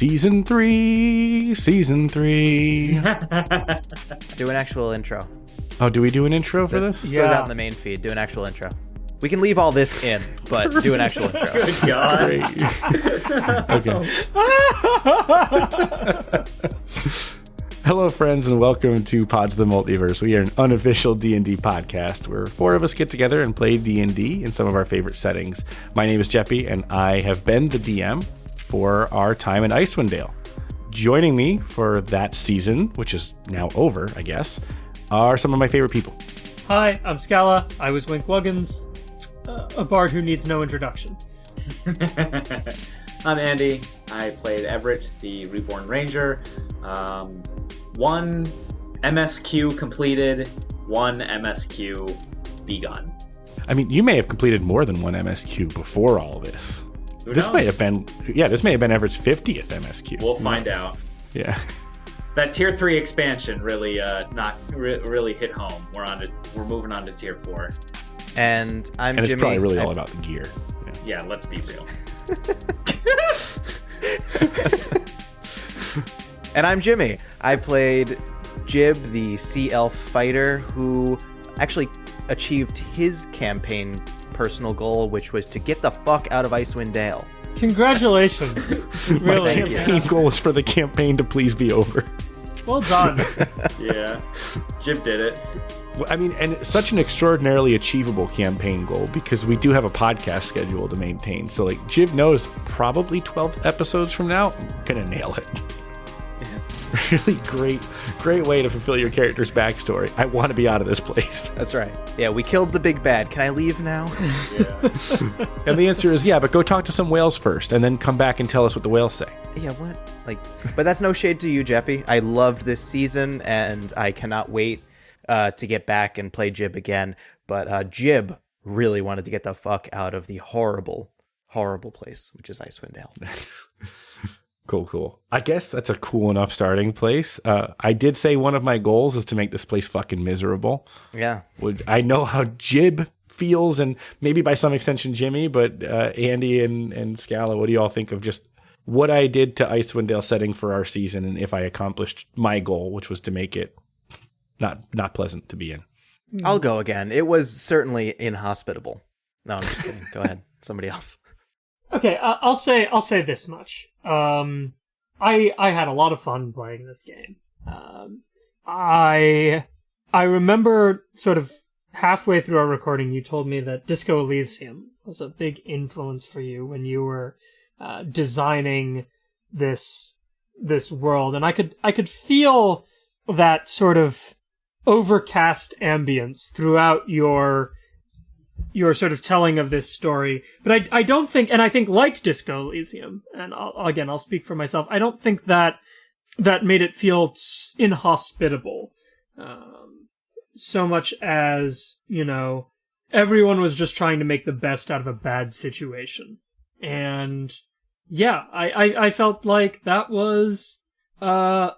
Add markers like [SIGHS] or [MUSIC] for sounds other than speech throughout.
Season three, season three. [LAUGHS] Do an actual intro. oh, do we do an intro for this? This goes out in the main feed. Do an actual intro. We can leave all this in, but do an actual [LAUGHS] intro. Good God. [LAUGHS] Okay. Hello, friends, and welcome to Pods of the Multiverse. We are an unofficial D and D podcast where four of us get together and play D and D in some of our favorite settings. My name is Jeppy, and I have been the DM for our time in Icewind Dale. Joining me for that season, which is now over, I guess, are some of my favorite people. Hi, I'm Scala. I was Wink Wuggins, uh, a bard who needs no introduction. [LAUGHS] I'm Andy. I played Everett, the Reborn Ranger. Um, one MSQ completed, one MSQ begun. I mean, you may have completed more than one MSQ before all this. Who This knows? may have been, yeah, this may have been Everett's 50th MSQ. We'll find out. yeah. That tier three expansion really, uh, not re- really hit home. We're on to, we're moving on to tier four. And I'm And it's Jimmy. probably really I- all about the gear. Yeah. Yeah, let's be real. [LAUGHS] And I'm Jimmy. I played Jib, the sea elf fighter, who actually achieved his campaign personal goal, which was to get the fuck out of Icewind Dale. Congratulations. [LAUGHS] My campaign goal is for the campaign to please be over. Well done. [LAUGHS] Yeah, Jib did it. I mean, and such an extraordinarily achievable campaign goal because we do have a podcast schedule to maintain. So, like, Jib knows probably 12 episodes from now, I'm gonna nail it. [LAUGHS] really great, great way to fulfill your character's backstory. I want to be out of this place. [LAUGHS] That's right. Yeah, we killed the big bad. Can I leave now? [LAUGHS] Yeah. And the answer is yeah, but go talk to some whales first and then come back and tell us what the whales say. yeah, what? Like, but that's no shade to you, Jeppy. I loved this season, and I cannot wait uh, to get back and play Jib again. But uh, Jib really wanted to get the fuck out of the horrible, horrible place, which is Icewind Dale. Cool, cool. I guess that's a cool enough starting place. Uh, I did say one of my goals is to make this place fucking miserable. Yeah, Would I know how Jib feels, and maybe by some extension Jimmy, but uh, Andy and and Scala, what do you all think of just what I did to Icewind Dale setting for our season, and if I accomplished my goal, which was to make it not not pleasant to be in? I'll go again. It was certainly inhospitable. No, I'm just kidding. go ahead. Somebody else. [LAUGHS] Okay, I- I'll say I'll say this much. Um, I I had a lot of fun playing this game. Um, I I remember sort of halfway through our recording, you told me that Disco Elysium was a big influence for you when you were uh, designing this this world, and I could I could feel that sort of overcast ambience throughout your your sort of telling of this story. But I, I don't think, and I think like Disco Elysium, and I'll, again, I'll speak for myself. I don't think that that made it feel inhospitable, um, so much as you know, everyone was just trying to make the best out of a bad situation, and yeah, I, I, I felt like that was uh,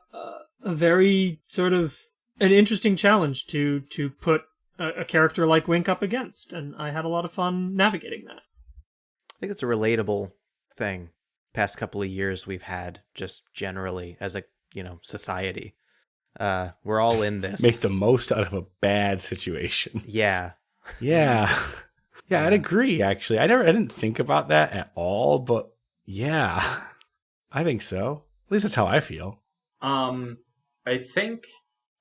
a very sort of an interesting challenge to to put a, a character like Wink up against, and I had a lot of fun navigating that. I think it's a relatable thing. Past couple of years we've had just generally as a you know society. Uh, we're all in [LAUGHS] this. Make the most out of a bad situation. [LAUGHS] yeah. Yeah. [LAUGHS] Yeah, I'd agree actually. I never I didn't think about that at all, but yeah. I think so. At least that's how I feel. Um, I think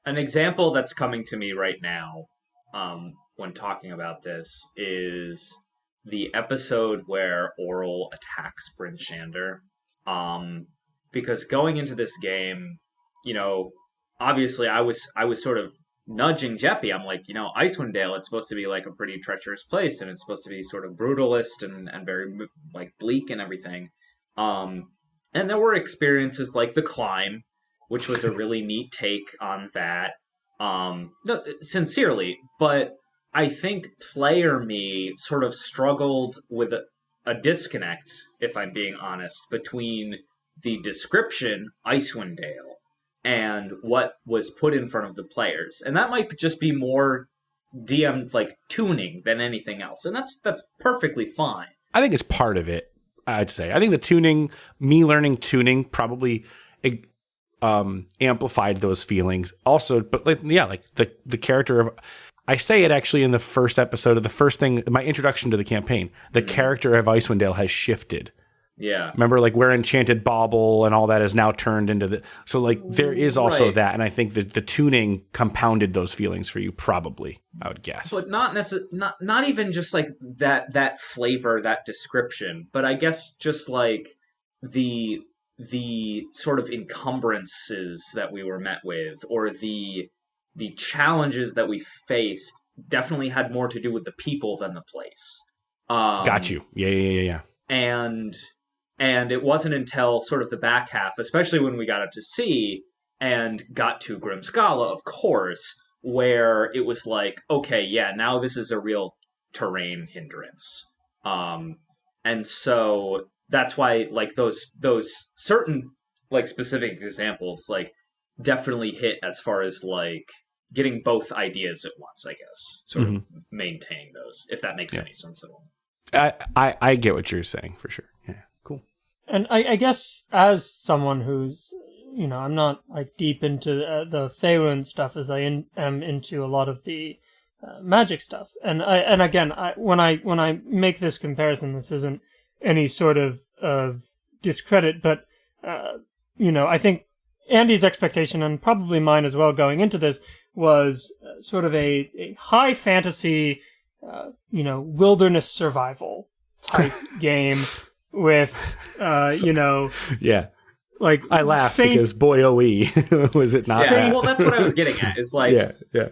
an example that's coming to me right now, um, when talking about this, is the episode where Auril attacks Bryn Shander. Um, because going into this game, you know, obviously I was I was sort of nudging Jeppy. I'm like, you know, Icewind Dale, it's supposed to be like a pretty treacherous place, and it's supposed to be sort of brutalist and and very like bleak and everything. Um, and there were experiences like the climb, which was a really neat take on that. Um, no, sincerely, but I think player me sort of struggled with a, a disconnect, if I'm being honest, between the description Icewind Dale and what was put in front of the players, and that might just be more DM like tuning than anything else, and that's that's perfectly fine. I think it's part of it. I'd say. I think the tuning, me learning tuning, probably um, amplified those feelings. Also, but like, yeah, like the the character of. I say it actually in the first episode of the first thing, my introduction to the campaign. The character of Icewind Dale has shifted. Yeah. Remember, like where Enchanted Bauble and all that is now turned into the. So, like, there is also Right. that, and I think that the tuning compounded those feelings for you. Probably, I would guess. but not necess- not not even just like that that flavor that description but i guess just like the the sort of encumbrances that we were met with or the the challenges that we faced definitely had more to do with the people than the place um, Got you. Yeah, yeah, yeah, yeah. and and it wasn't until sort of the back half especially when we got up to sea and got to Grimskalle of course where it was like okay yeah now this is a real terrain hindrance um and so that's why like those those certain like specific examples like definitely hit as far as like getting both ideas at once i guess sort of maintaining those if that makes Yeah. any sense at all I, I, I get what you're saying for sure. Yeah, cool. And I, I guess as someone who's, you know, I'm not like deep into uh, the Faerun stuff as I in, am into a lot of the uh, magic stuff. And I, and again, I, when I when I make this comparison, this isn't any sort of of discredit, but uh, you know, I think Andy's expectation and probably mine as well going into this was uh, sort of a, a high fantasy, uh, you know, wilderness survival type [LAUGHS] game with, uh, you know, Yeah, like I laughed faint, because boy, oh, [LAUGHS] was it not? yeah, that? well, that's what I was getting at. Is like yeah, yeah,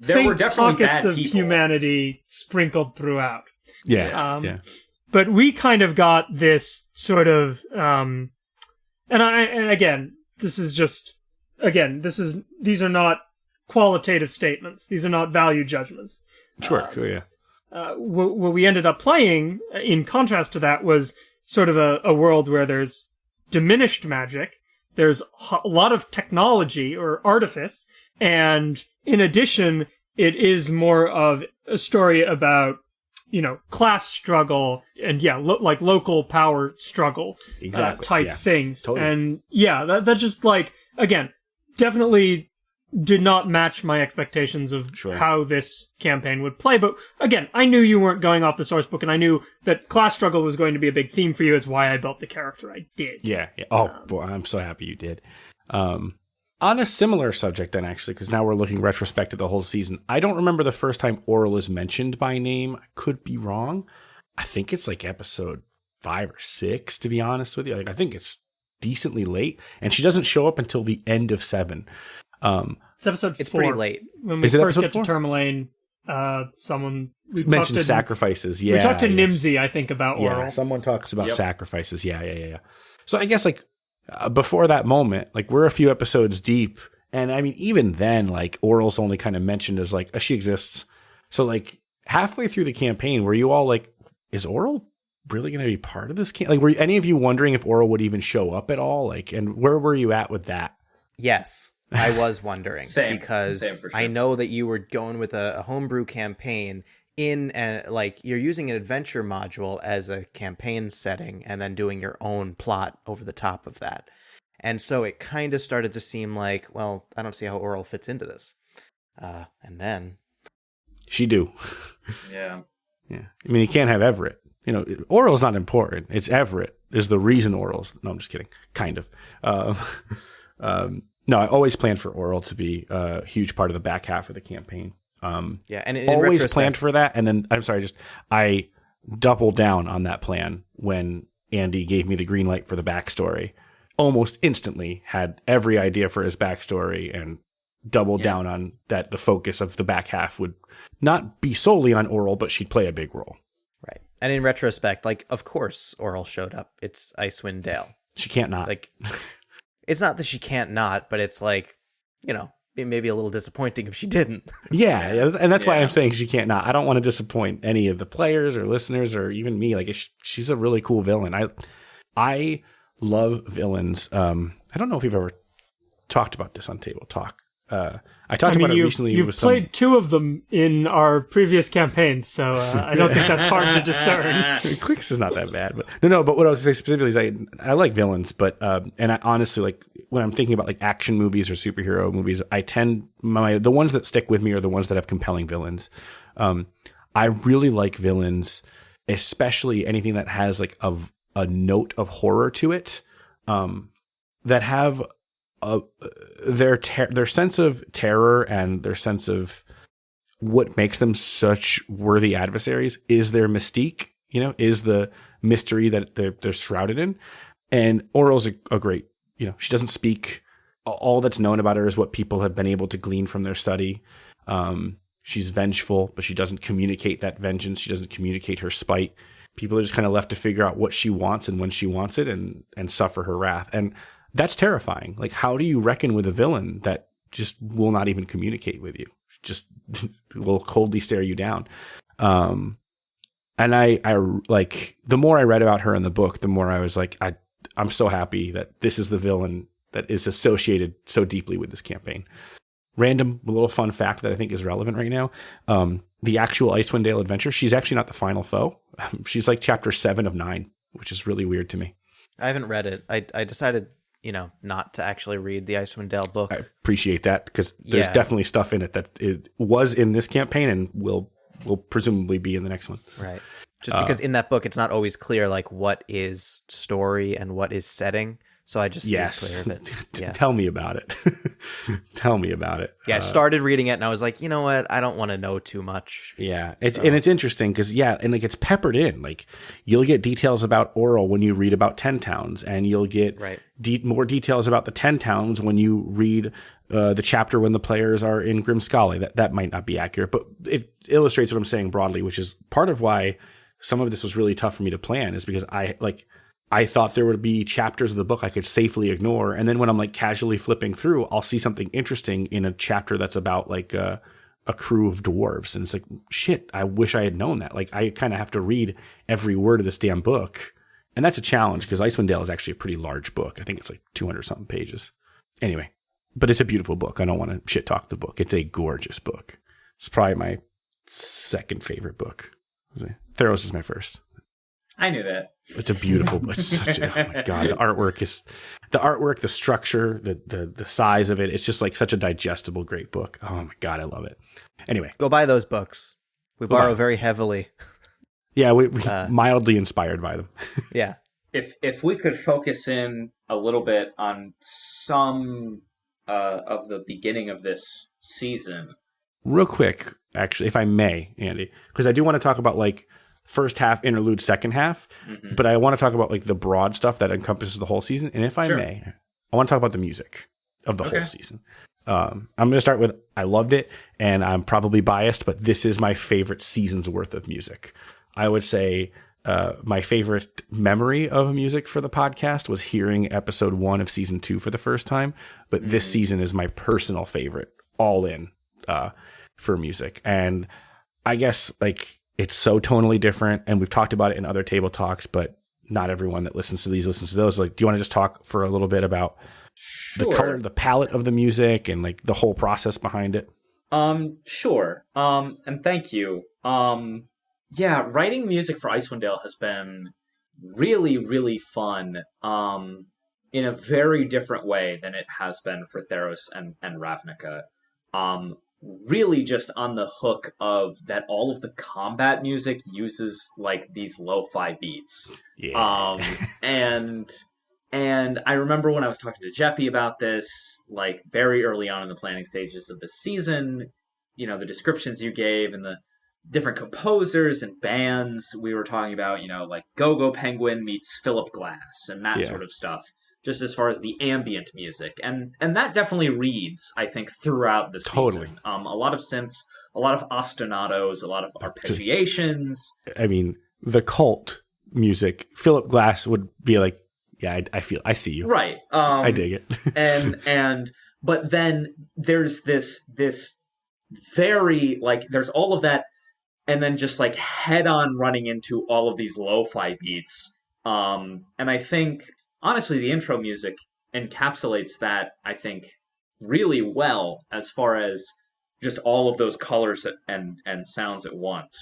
there faint were definitely pockets bad of people. humanity sprinkled throughout. yeah, Um, yeah. But we kind of got this sort of um and i and again this is just again this is these are not qualitative statements these are not value judgments Sure, sure, yeah. uh, what, what we ended up playing in contrast to that was sort of a, a world where there's diminished magic there's a lot of technology or artifice and in addition it is more of a story about you know class struggle and yeah lo- like local power struggle uh, type yeah. things Totally. and yeah that, that just like again definitely did not match my expectations of Sure. how this campaign would play but again i knew you weren't going off the source book and i knew that class struggle was going to be a big theme for you is why i built the character i did Yeah. yeah. Oh, boy, I'm so happy you did. Um, on a similar subject, then, actually, because now we're looking retrospect at the whole season. I don't remember the first time Auril is mentioned by name. I could be wrong. I think it's like episode five or six, to be honest with you. Like, I think it's decently late, and she doesn't show up until the end of seven. Um, it's episode It's four. pretty late. when we Is it first episode get to Tourmaline, uh someone we mentioned talked to, sacrifices. Yeah, we talked to yeah. nimsy i think about Yeah, Auril someone talks about Yep. sacrifices. Yeah, yeah, yeah, yeah. So I guess like uh, before that moment, like we're a few episodes deep, and I mean even then, like Auril's only kind of mentioned as like uh, she exists. So like halfway through the campaign, were you all like, is Auril really going to be part of this? Camp? Like, were any of you wondering if Auril would even show up at all? Like, and where were you at with that? Yes, I was wondering [LAUGHS] Same. because Same sure. I know that you were going with a, a homebrew campaign in and like you're using an adventure module as a campaign setting and then doing your own plot over the top of that. And so it kind of started to seem like, well, I don't see how Auril fits into this. Uh, and then She do. Yeah. Yeah. I mean, you can't have Everett. You know, Auril's not important. It's Everett is the reason Auril's. No, I'm just kidding. Kind of. Um, [LAUGHS] um, no, I always planned for Auril to be a huge part of the back half of the campaign. Um, yeah, and in always planned for that. And then, I'm sorry, just I doubled down on that plan when Andy gave me the green light for the backstory. Almost instantly had every idea for his backstory and doubled down on that the focus of the back half would not be solely on Auril, but she'd play a big role. Right. And in retrospect, like of course Auril showed up. It's Icewind Dale. She can't not. Like [LAUGHS] it's not that she can't not, but it's like, you know, it may be a little disappointing if she didn't. [LAUGHS] yeah, yeah, and that's why I'm saying she can't not. I don't want to disappoint any of the players or listeners or even me. Like she's a really cool villain. I I love villains. Um, I don't know if we've ever talked about this on Table Talk. Uh, I talked I mean, about it you, recently. you've with played some, two of them in our previous campaigns, so uh, I don't think that's hard to [LAUGHS] discern. Clicks is not that bad, but no, no. But what I was saying specifically is I I like villains, but um, and I honestly like when I'm thinking about like action movies or superhero movies, I tend my the ones that stick with me are the ones that have compelling villains. Um, I really like villains, especially anything that has like a a note of horror to it, um, that have a their their sense of terror and their sense of what makes them such worthy adversaries is their mystique. You know, is the mystery that they're, they're shrouded in. And Auril's a, a great. You know, she doesn't speak. All that's known about her is what people have been able to glean from their study. Um, she's vengeful, but she doesn't communicate that vengeance. She doesn't communicate her spite. People are just kind of left to figure out what she wants and when she wants it, and and suffer her wrath. And that's terrifying. Like, how do you reckon with a villain that just will not even communicate with you? Just [LAUGHS] will coldly stare you down. Um, and I, I like the more I read about her in the book, the more I was like, I, I'm so happy that this is the villain that is associated so deeply with this campaign. Random little fun fact that I think is relevant right now. Um, the actual Icewind Dale adventure, she's actually not the final foe. [LAUGHS] She's like chapter seven of nine, which is really weird to me. I haven't read it. I I decided, you know, not to actually read the Icewind Dale book. I appreciate that because there's Yeah. definitely stuff in it that it was in this campaign and will will presumably be in the next one. Right. Just uh, because in that book it's not always clear like what is story and what is setting. So I just Yes, clear of it. [LAUGHS] Yeah. tell me about it. [LAUGHS] tell me about it. Yeah, I Uh, started reading it and I was like, you know what? I don't want to know too much. Yeah, it's So- and it's interesting because yeah, and like it's peppered in. Like you'll get details about Auril when you read about Ten Towns, and you'll get Right. de- more details about the Ten Towns when you read uh, the chapter when the players are in Grimskalle. That that might not be accurate, but it illustrates what I'm saying broadly, which is part of why some of this was really tough for me to plan, is because I like. I thought there would be chapters of the book I could safely ignore, and then when I'm like casually flipping through, I'll see something interesting in a chapter that's about like a crew of dwarves, and it's like shit. I wish I had known that. Like I kind of have to read every word of this damn book, and that's a challenge because Icewind Dale is actually a pretty large book. I think it's like 200 something pages. Anyway, but it's a beautiful book. I don't want to shit talk the book. It's a gorgeous book. It's probably my second favorite book. Theros is my first. I knew that. It's a beautiful. It's such. A, oh my god, the artwork is the artwork, the structure, the the the size of it. It's just like such a digestible, great book. Oh my god, I love it. Anyway, Go buy those books. We Go borrow buy. very heavily. [LAUGHS] yeah, we, we Uh, mildly inspired by them. [LAUGHS] Yeah. If if we could focus in a little bit on some uh, of the beginning of this season, Real quick, actually, if I may, Andy, because I do want to talk about like first half interlude, second half, Mhm. but I want to talk about like the broad stuff that encompasses the whole season. And if I Sure. may, I want to talk about the music of the Okay. whole season. Um, I'm going to start with I loved it, and I'm probably biased, but this is my favorite season's worth of music. I would say uh, my favorite memory of music for the podcast was hearing episode one of season two for the first time, but this season is my personal favorite, all in uh, for music. And I guess like it's so tonally different, and we've talked about it in other table talks, but not everyone that listens to these listens to those. Like, do you want to just talk for a little bit about the color, the palette of the music, and like the whole process behind it? Um, sure. Um, and thank you. Um, yeah, writing music for Icewind Dale has been really, really fun. Um, in a very different way than it has been for Theros and and Ravnica. Um, really just on the hook of that all of the combat music uses like these lo-fi beats. Yeah. Um, [LAUGHS] and and I remember when I was talking to Jeppy about this, like very early on in the planning stages of the season, you know, the descriptions you gave and the different composers and bands we were talking about, you know, like Go Go Penguin meets Philip Glass and that Yeah. sort of stuff. Just as far as the ambient music, and and that definitely reads, I think, throughout the season. Totally. Um, a lot of synths, a lot of ostinatos, a lot of arpeggiations. I mean, the cult music. Philip Glass would be like, "Yeah, I, I feel, I see you. Right. Um, I dig it." [LAUGHS] and and but then there's this this very like there's all of that and then just like head on running into all of these lo-fi beats um and i think honestly the intro music encapsulates that i think really well as far as just all of those colors and and sounds at once.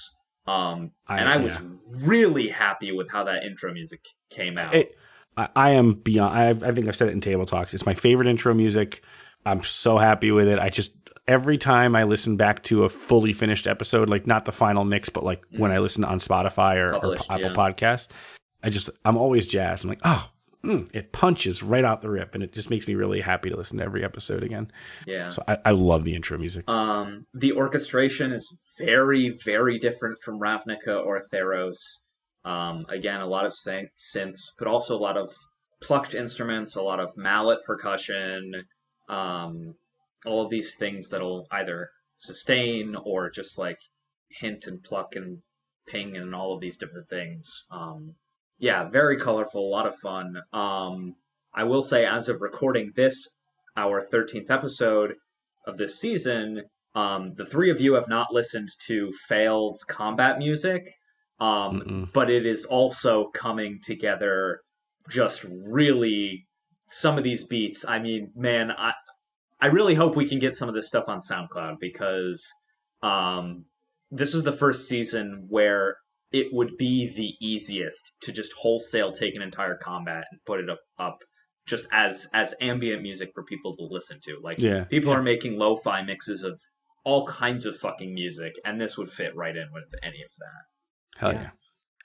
Um, I- and I was yeah. really happy with how that intro music came out. It, I, I am beyond. I, I think I've said it in table talks. It's my favorite intro music. I'm so happy with it. I just every time I listen back to a fully finished episode, like not the final mix, but like when I listen on Spotify or, or Mm. Apple yeah. Podcast, I just I'm always jazzed. I'm like, oh, mm, it punches right out the rip, and it just makes me really happy to listen to every episode again. yeah. So I, I love the intro music. Um, the orchestration is very, very different from Ravnica or Theros. Um, again, a lot of syn- synths, but also a lot of plucked instruments, a lot of mallet percussion, um, all of these things that'll either sustain or just like hint and pluck and ping and all of these different things. Um, yeah, very colorful, a lot of fun. Um, I will say, as of recording this, our 13th episode of this season, um, the three of you have not listened to Fail's combat music, um, but it is also coming together just really some of these beats. I mean, man, I I really hope we can get some of this stuff on SoundCloud because um, this is the first season where it would be the easiest to just wholesale take an entire combat and put it up, up just as as ambient music for people to listen to. Like Yeah. people are making lo-fi mixes of all kinds of fucking music, and this would fit right in with any of that. Hell Yeah.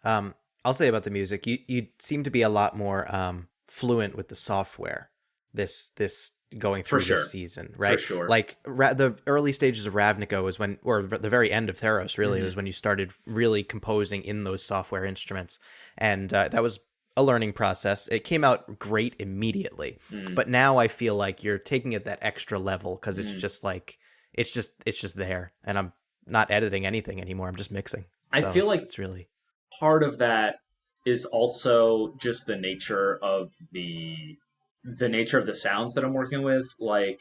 yeah. Um, I'll say about the music, you you seem to be a lot more um fluent with the software. This this going through sure. this season, right? sure. Like ra- the early stages of Ravnica was when, or the very end of Theros, really, Mhm. was when you started really composing in those software instruments, and uh, that was a learning process. It came out great immediately, Mm. but now I feel like you're taking it that extra level because it's Mm. just like it's just it's just there, and I'm not editing anything anymore. I'm just mixing. I So feel it's- like it's really part of that is also just the nature of the the nature of the sounds that I'm working with like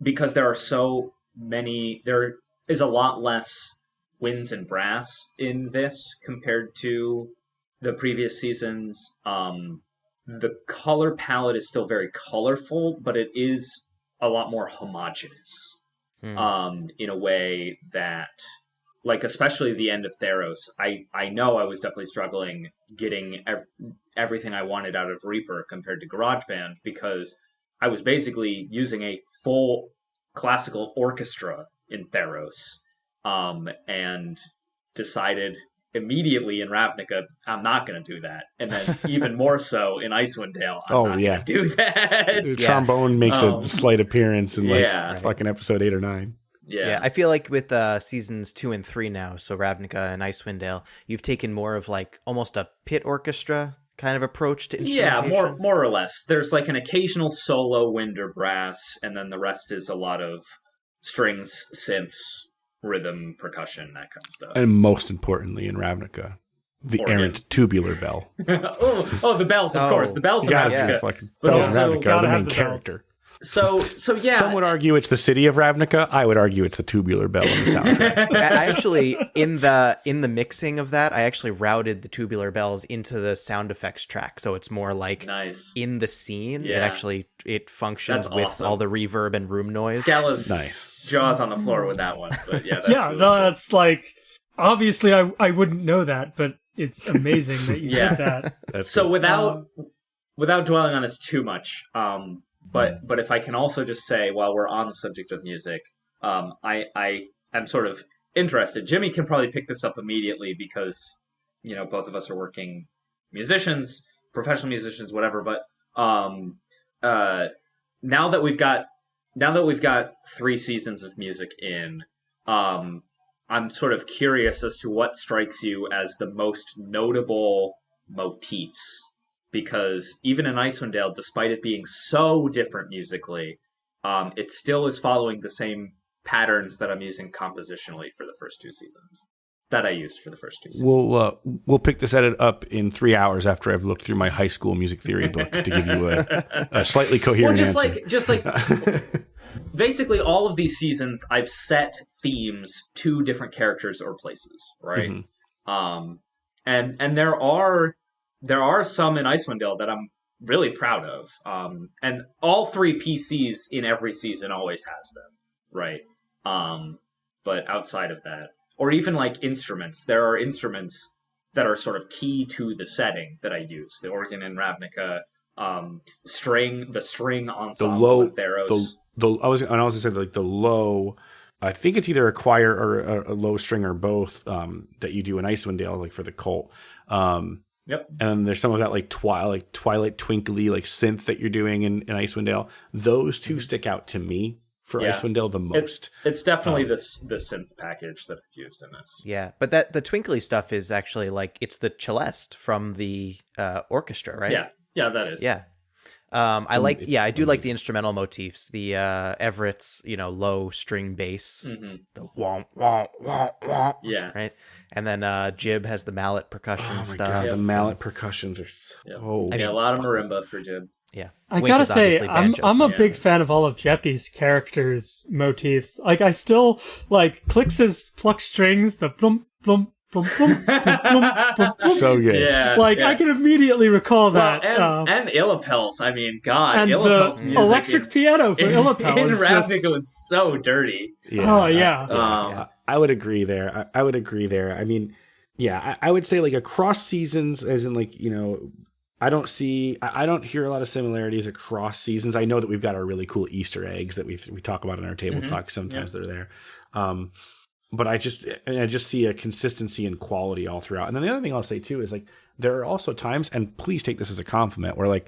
because there are so many there is a lot less winds and brass in this compared to the previous seasons um the color palette is still very colorful but it is a lot more homogeneous Hmm. um, in a way that, like, especially the end of Theros, I, I know I was definitely struggling getting ev- everything I wanted out of Reaper compared to GarageBand because I was basically using a full classical orchestra in Theros, um, and decided immediately in Ravnica I'm not going to do that, and then [LAUGHS] even more so in Icewind Dale I'm Oh, not yeah. going to do that. Yeah. Trombone makes Um, a slight appearance in like yeah. fucking episode eight or nine. Yeah. Yeah. I feel like with uh, seasons two and three now, so Ravnica and Icewind Dale, you've taken more of like almost a pit orchestra kind of approach to instrumentation. Yeah, more more or less. There's like an occasional solo wind or brass, and then the rest is a lot of strings, synths, rhythm, percussion, that kind of stuff. And most importantly, in Ravnica, the Organ. errant tubular bell. [LAUGHS] oh, oh, the bells, of Oh, course, the bells You of gotta yeah. do fucking bells also of Ravnica are the main the bells. Character. So, so yeah. Some would argue it's the city of Ravnica. I would argue it's the tubular bell in the [LAUGHS] soundtrack. I I actually in the in the mixing of that, I actually routed the tubular bells into the sound effects track, so it's more like nice. in the scene. It actually it functions That's with awesome. all the reverb and room noise. Scalla's Nice. jaws on the floor with that one, but yeah, that's yeah, really no, cool. that's like obviously I I wouldn't know that, but it's amazing that you [LAUGHS] Yeah. did that. That's so cool. without without dwelling on this too much um but but if i can also just say while we're on the subject of music um i i am sort of interested. Jimmy can probably pick this up immediately because you know both of us are working musicians professional musicians whatever but um uh now that we've got now that we've got three seasons of music in um i'm sort of curious as to what strikes you as the most notable motifs because even in Icewind Dale, despite it being so different musically, um, it still is following the same patterns that I'm using compositionally for the first two seasons. That I used for the first two seasons. We'll uh, we'll pick this edit up in three hours after I've looked through my high school music theory book to give you a, [LAUGHS] a slightly Well, coherent just answer. like just like [LAUGHS] basically all of these seasons, I've set themes to different characters or places, right? Mhm. Um, and and there are there are some in Icewind Dale that I'm really proud of. Um, and all three PCs in every season always has them, right? Um, but outside of that, or even like instruments, there are instruments that are sort of key to the setting that I use. The organ in Ravnica, um, string, the string The ensemble low, in Theros. the, the I was, and I was gonna say like the low. I think it's either a choir or a, a low string or both um, that you do in Icewind Dale, like for the cult. Um, Yep. and then there's some of that like twilight, like twilight twinkly, like synth that you're doing in, in Icewind Dale. Those 2 stick out to me for Mm-hmm. Yeah. Icewind Dale the most. It's it's definitely Um, this the synth package that I've used in this. Yeah, but that the twinkly stuff is actually like it's the celeste from the uh, orchestra, right? Yeah, yeah, that is. Yeah. Um, I like, yeah, I do like the instrumental motifs. The uh, Everett's, you know, low string bass, hmm the womp womp womp womp, Yeah. right? And then uh, Jib has the mallet percussion Oh my stuff. god, Yep. the mallet percussions are Yep. so. I yeah, a lot of marimba for Jib. Yeah, I Wink gotta is say, I'm I'm a stuff. big fan of all of Jeppy's characters' motifs. Like, I still like clicks his pluck strings, the blum blum blum blum. blum. So good. Yeah. like, yeah. I can immediately recall Well, that. and, uh, and Illapels. I mean, God, and Illapels the music electric in, piano for [LAUGHS] in, Illapel in is just Ravnica was so dirty. Oh, yeah. I, Um, I- I would agree there. I, I would agree there. I mean, yeah, I, I would say like across seasons, as in like you know, I don't see, I, I don't hear a lot of similarities across seasons. I know that we've got our really cool Easter eggs that we we talk about in our table Mhm. talk. Sometimes they're there, um, but I just and I just see a consistency and quality all throughout. And then the other thing I'll say too is like there are also times, and please take this as a compliment, where like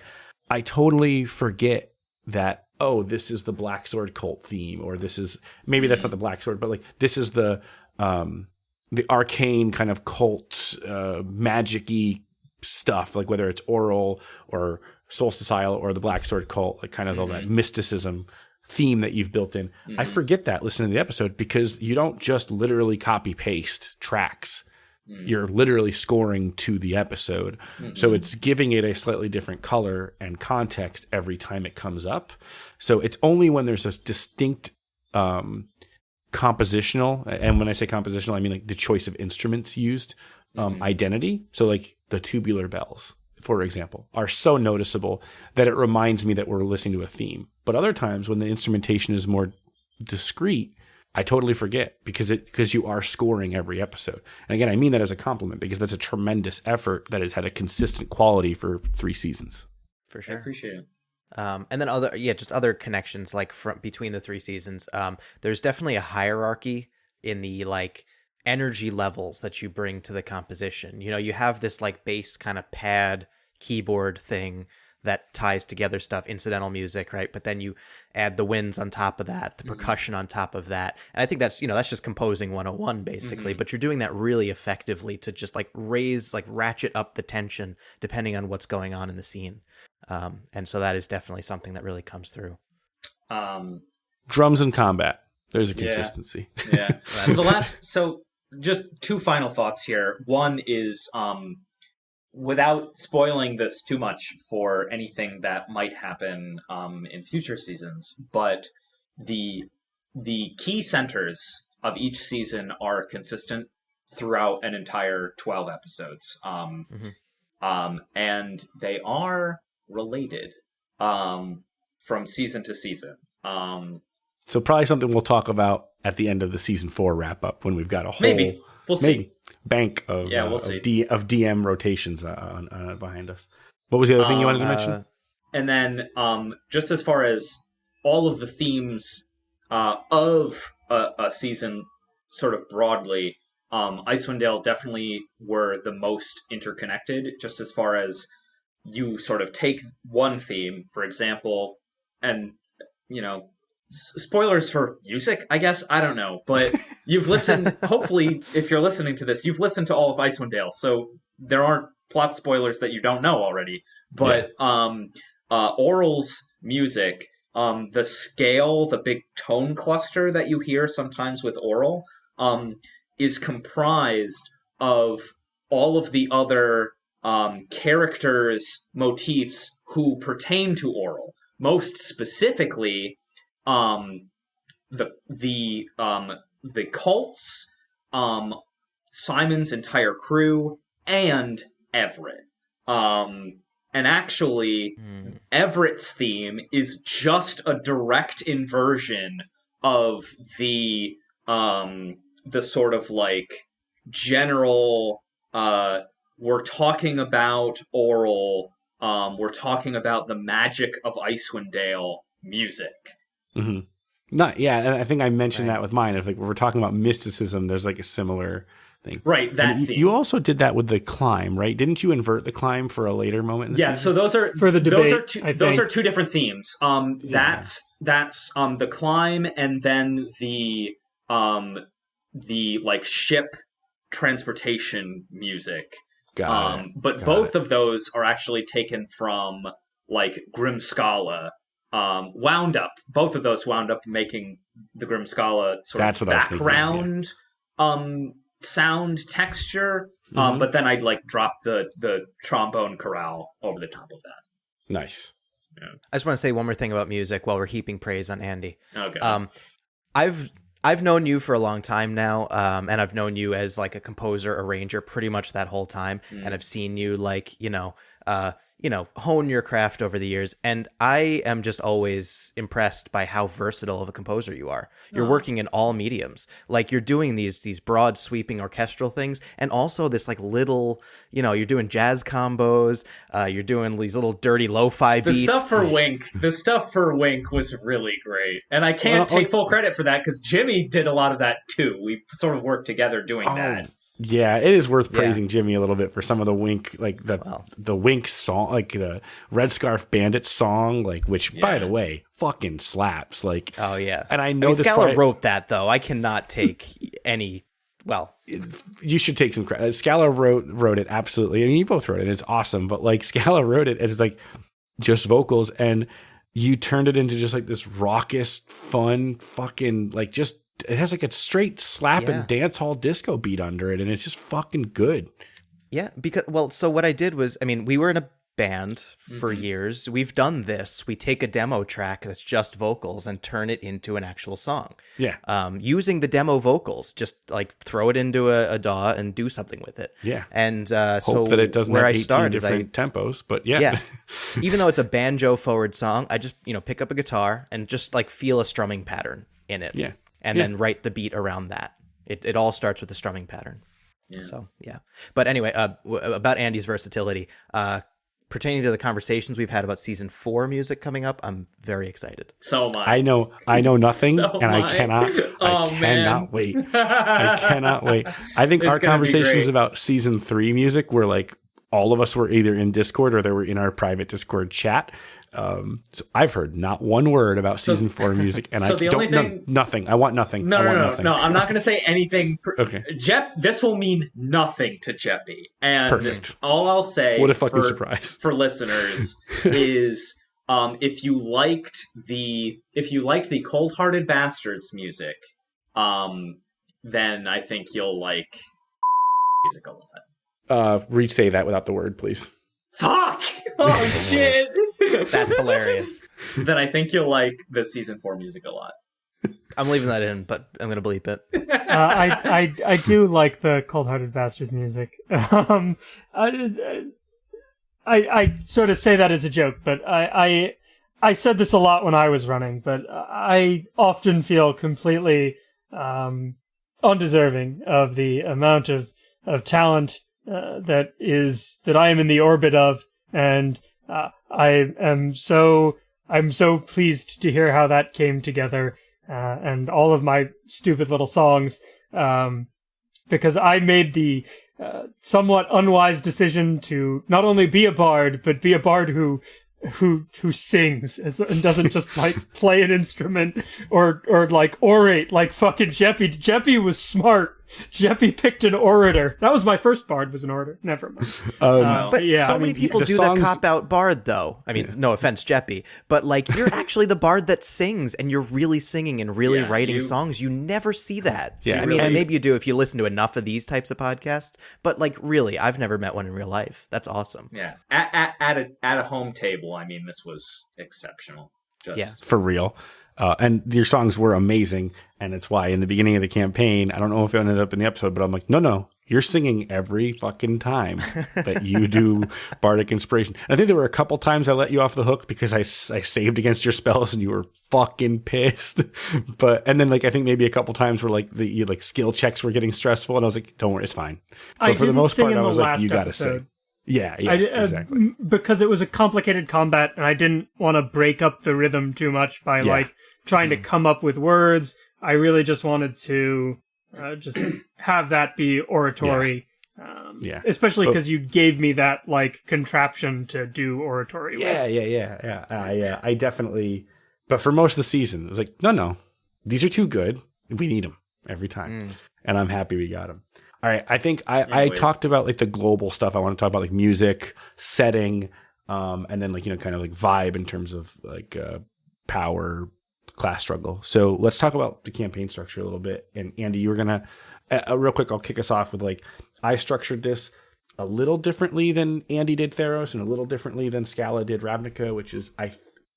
I totally forget that oh this is the black sword cult theme or this is maybe that's not the black sword but like this is the um the arcane kind of cult uh magic-y stuff like whether it's Auril or solstice or the black sword cult like kind of all that mysticism theme that you've built in. I forget that listening to the episode because you don't just literally copy paste tracks you're literally scoring to the episode. So it's giving it a slightly different color and context every time it comes up. So it's only when there's a distinct um, compositional, and when I say compositional, I mean like the choice of instruments used, um, identity. So like the tubular bells, for example, are so noticeable that it reminds me that we're listening to a theme. But other times when the instrumentation is more discrete, I totally forget because it because you are scoring every episode. And again, I mean that as a compliment because that's a tremendous effort that has had a consistent quality for three seasons. for sure. I appreciate it. Um, and then other, yeah, just other connections like from between the three seasons. Um, there's definitely a hierarchy in the like energy levels that you bring to the composition. You know, you have this like bass kind of pad keyboard thing that ties together stuff, incidental music, right? But then you add the winds on top of that, the percussion on top of that. And I think that's, you know, that's just composing 101 basically, but you're doing that really effectively to just like raise, like ratchet up the tension depending on what's going on in the scene. Um, and so that is definitely something that really comes through. Um, Drums and combat. There's a Yeah. consistency. yeah. [LAUGHS] so the last, so just two final thoughts here. One is, um, without spoiling this too much for anything that might happen um, in future seasons, but the the key centers of each season are consistent throughout an entire 12 episodes um, Mhm. um, and they are related um, from season to season um, So probably something we'll talk about at the end of the season four wrap up when we've got a whole maybe we'll see bank of Yeah, uh, we'll see. of, D, of DM rotations uh, on, uh, behind us. What was the other thing you Um, wanted to mention? Uh, and then um, just as far as all of the themes uh, of a, a season, sort of broadly, um, Icewind Dale definitely were the most interconnected. Just as far as you sort of take one theme, for example, and you know, s- spoilers for music, I guess I don't know, but [LAUGHS] you've listened. hopefully, if you're listening to this, you've listened to all of Icewind Dale, so there aren't plot spoilers that you don't know already. But um, uh, Auril's music, um, the scale, the big tone cluster that you hear sometimes with Auril, um, is comprised of all of the other um, characters' motifs who pertain to Auril. Most specifically, um, the the um, the cults, um, Simon's entire crew, and Everett. Um, and actually Mm. Everett's theme is just a direct inversion of the um the sort of like general uh we're talking about Auril um we're talking about the magic of Icewind Dale music. Hmm Not yeah, and I think I mentioned Right. that with mine. If like we're talking about mysticism, there's like a similar thing. Right, that you, theme. you also did that with the climb, right? Didn't you invert the climb for a later moment? In the yeah, season? so those are For the debate. those are two those are two different themes. Um Yeah. that's that's um the climb and then the um the like ship transportation music. Got um it. but got both it. of those are actually taken from like Grimskalle. Um wound up both of those wound up making the Grimskalle sort That's of what I was thinking of, yeah. background um sound texture. Um Mhm. but then I'd like drop the the trombone chorale over the top of that. nice. I just want to say one more thing about music while we're heaping praise on Andy. Okay. Um, I've I've known you for a long time now, um, and I've known you as like a composer, arranger, pretty much that whole time. Mm. And I've seen you like you know, uh, you know, hone your craft over the years. And I am just always impressed by how versatile of a composer you are. You're Aw. working in all mediums. Like you're doing these these broad, sweeping orchestral things, and also this like little, you know, you're doing jazz combos. Uh, you're doing these little dirty lo-fi the beats. stuff for Wink, the stuff for Wink was really great, and I can't Well, take full credit for that because Jimmy did a lot of that too. We sort of worked together doing Oh, that. Yeah, it is worth Yeah. praising Jimmy a little bit for some of the wink, like the Wow. the wink song, like the Red Scarf Bandit song, like which by the way fucking slaps. Like, Oh yeah. and I I know mean, Scala part- wrote that though. I cannot take any. Well, you should take some credit. Uh, Scala wrote wrote it absolutely. I mean, you both wrote it. It's awesome, but like [LAUGHS] Scala wrote it, it's like just vocals, and you turned it into just like this raucous, fun, fucking like just. It has like a straight slapping Yeah. dance hall disco beat under it, and it's just fucking good. yeah, because well, so what I did was, I mean, we were in a band for Mm-hmm. years. We've done this. We take a demo track that's just vocals and turn it into an actual song. Yeah, Um, using the demo vocals, just like throw it into a, a DAW and do something with it. yeah. And uh, Hope so that it doesn't where have I 18 start is I different tempos, but yeah, yeah. [LAUGHS] Even though it's a banjo forward song, I just, you know, pick up a guitar and just like feel a strumming pattern in it. Yeah. And Yeah. then write the beat around that. It, it all starts with the strumming pattern. Yeah. So, yeah. But anyway, uh, w- about Andy's versatility, uh, pertaining to the conversations we've had about season four music coming up, I'm very excited. So am I. I know I know nothing, [LAUGHS] So and I I. cannot [LAUGHS] Oh, I cannot man. wait. [LAUGHS] I cannot wait. I think It's our gonna conversations about season three music were like all of us were either in Discord or they were in our private Discord chat. Um, so I've heard not one word about season four music, and [LAUGHS] so I don't no, nothing. I want nothing. No, I no, no, nothing. no. I'm not going to say anything. Okay. Jep, this will mean nothing to Jeppy. And Perfect. all I'll say What a fucking for, surprise. for listeners [LAUGHS] is um, if you liked the if you liked the Cold Hearted Bastards music, um, then I think you'll like music a lot. Uh, re say that without the word, please. Fuck! [LAUGHS] Oh shit! That's hilarious. [LAUGHS] then I think you'll like the season four music a lot. I'm leaving that in, but I'm going to bleep it. uh, I, I I do like the Cold Hearted Bastards music. [LAUGHS] Um, I, I I sort of say that as a joke, but I, I I said this a lot when I was running, but I often feel completely um, undeserving of the amount of of talent uh, that is that I am in the orbit of, and uh, I am so I'm so pleased to hear how that came together, uh, and all of my stupid little songs, um, because I made the uh, somewhat unwise decision to not only be a bard, but be a bard who who who sings as, and doesn't just [LAUGHS] like play an instrument or or like orate like fucking Jeppy. Jeppy was smart. Jeppy picked an orator. That was my first bard. Was an orator. Never mind. Um, Uh, But yeah, so I many mean, people the do songs- the cop out bard, though. I mean, no offense, Jeppy, but like you're [LAUGHS] actually the bard that sings, and you're really singing and really Yeah, writing you- songs. You never see that. Yeah, I mean, and- maybe you do if you listen to enough of these types of podcasts. But like, really, I've never met one in real life. That's awesome. Yeah, at at, at a at a home table. I mean, this was exceptional. Just, Yeah. for real. Uh, and your songs were amazing, and it's why in the beginning of the campaign, I don't know if it ended up in the episode, but I'm like, no, no, You're singing every fucking time that you do [LAUGHS] bardic inspiration. I think there were a couple times I let you off the hook because I, I saved against your spells and you were fucking pissed. [LAUGHS] but and then like I think maybe a couple times where like the like skill checks were getting stressful and I was like, don't worry, it's fine. But I for the most part, I was like, you got to episode. sing. Yeah, yeah, I, uh, exactly. because it was a complicated combat, and I didn't want to break up the rhythm too much by Yeah. like trying to come up with words. I really just wanted to uh, just [CLEARS THROAT] have that be oratory. Um, Yeah. especially because you gave me that like contraption to do oratory. with. Yeah, yeah, yeah, yeah. I, uh, I definitely. But for most of the season, it was like, no, no, these are too good. We need them every time, and I'm happy we got them. All right, I think I, I talked about like the global stuff. I want to talk about like music, setting, um, and then like you know kind of like vibe in terms of like uh, power, class struggle. So let's talk about the campaign structure a little bit. And Andy, you were gonna uh, uh, real quick. I'll kick us off with like I structured this a little differently than Andy did Theros, and a little differently than Scala did Ravnica, which is I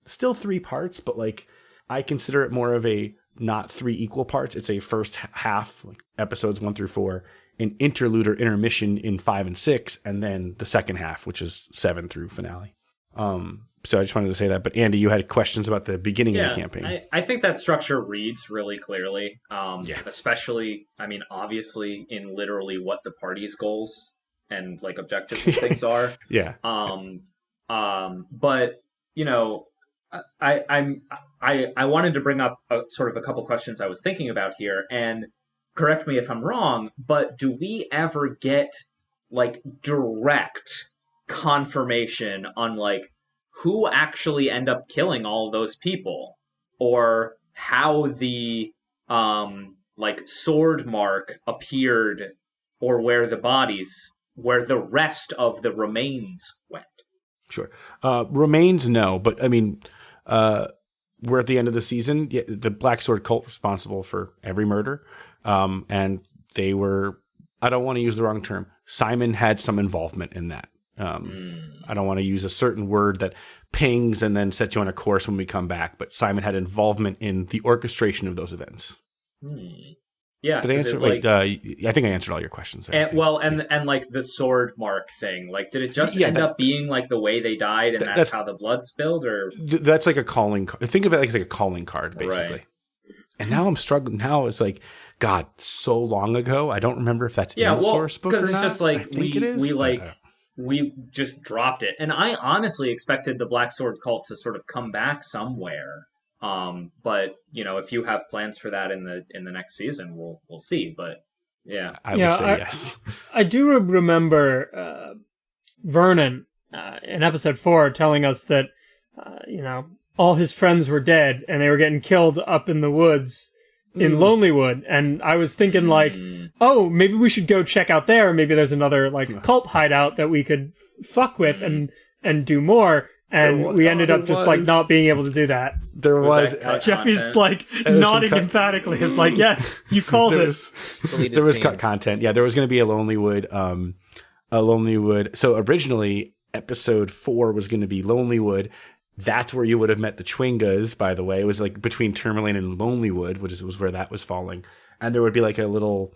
still three parts, but like I consider it more of a not three equal parts. It's a first half, like episodes one through four, an interlude or intermission in five and six, and then the second half, which is seven through finale. Um, so I just wanted to say that. But Andy, you had questions about the beginning of the campaign. I, I think that structure reads really clearly. Um, Yeah. Especially, I mean, obviously, in literally what the party's goals and like objectives [LAUGHS] and things are. yeah, Um, um, but you know, I, I'm I I wanted to bring up a, sort of a couple questions I was thinking about here, and correct me if I'm wrong, but do we ever get like direct confirmation on like who actually end up killing all those people, or how the um like sword mark appeared, or where the bodies, where the rest of the remains went? Sure. Uh, remains no, but I mean, uh, we're at the end of the season. The Black Sword cult responsible for every murder, um, and they were. I don't want to use the wrong term. Simon had some involvement in that. Um, I don't want to use a certain word that pings and then sets you on a course when we come back. But Simon had involvement in the orchestration of those events. Hmm. Yeah. Did I answer? like, uh, I think I answered all your questions. there, and, well, and and like the sword mark thing, like, did it just Yeah, end up being like the way they died, and Th- that's, that's- how the blood spilled, or Th- that's like a calling card. Think of it like, it's like a calling card, basically. Right. And now I'm struggling. Now it's like, God, so long ago. I don't remember if that's Yeah, in the well, source book 'cause or it's not. just like I think we- it is. we, like, we just dropped it. And I honestly expected the Black Sword cult to sort of come back somewhere. Um, but you know, if you have plans for that in the in the next season, we'll we'll see. But yeah, I Yeah, would say I- yes. I do re- remember uh, Vernon uh, in episode four telling us that uh, you know all his friends were dead and they were getting killed up in the woods in Lonelywood, and I was thinking like, Mm, oh, maybe we should go check out there. Maybe there's another like cult hideout that we could fuck with and and do more. And There wa- we ended oh, up there just like not being able to do that. There Was was. that uh. Jeffy's like was nodding cut- emphatically. It's like, yes, you [LAUGHS] called there it. was, there was cut content. Yeah, there was going to be a Lonelywood. Um, a Lonelywood. So originally, episode four was going to be Lonelywood. That's where you would have met the Chwingas. By the way, it was like between Termalaine and Lonelywood, which was where that was falling. And there would be like a little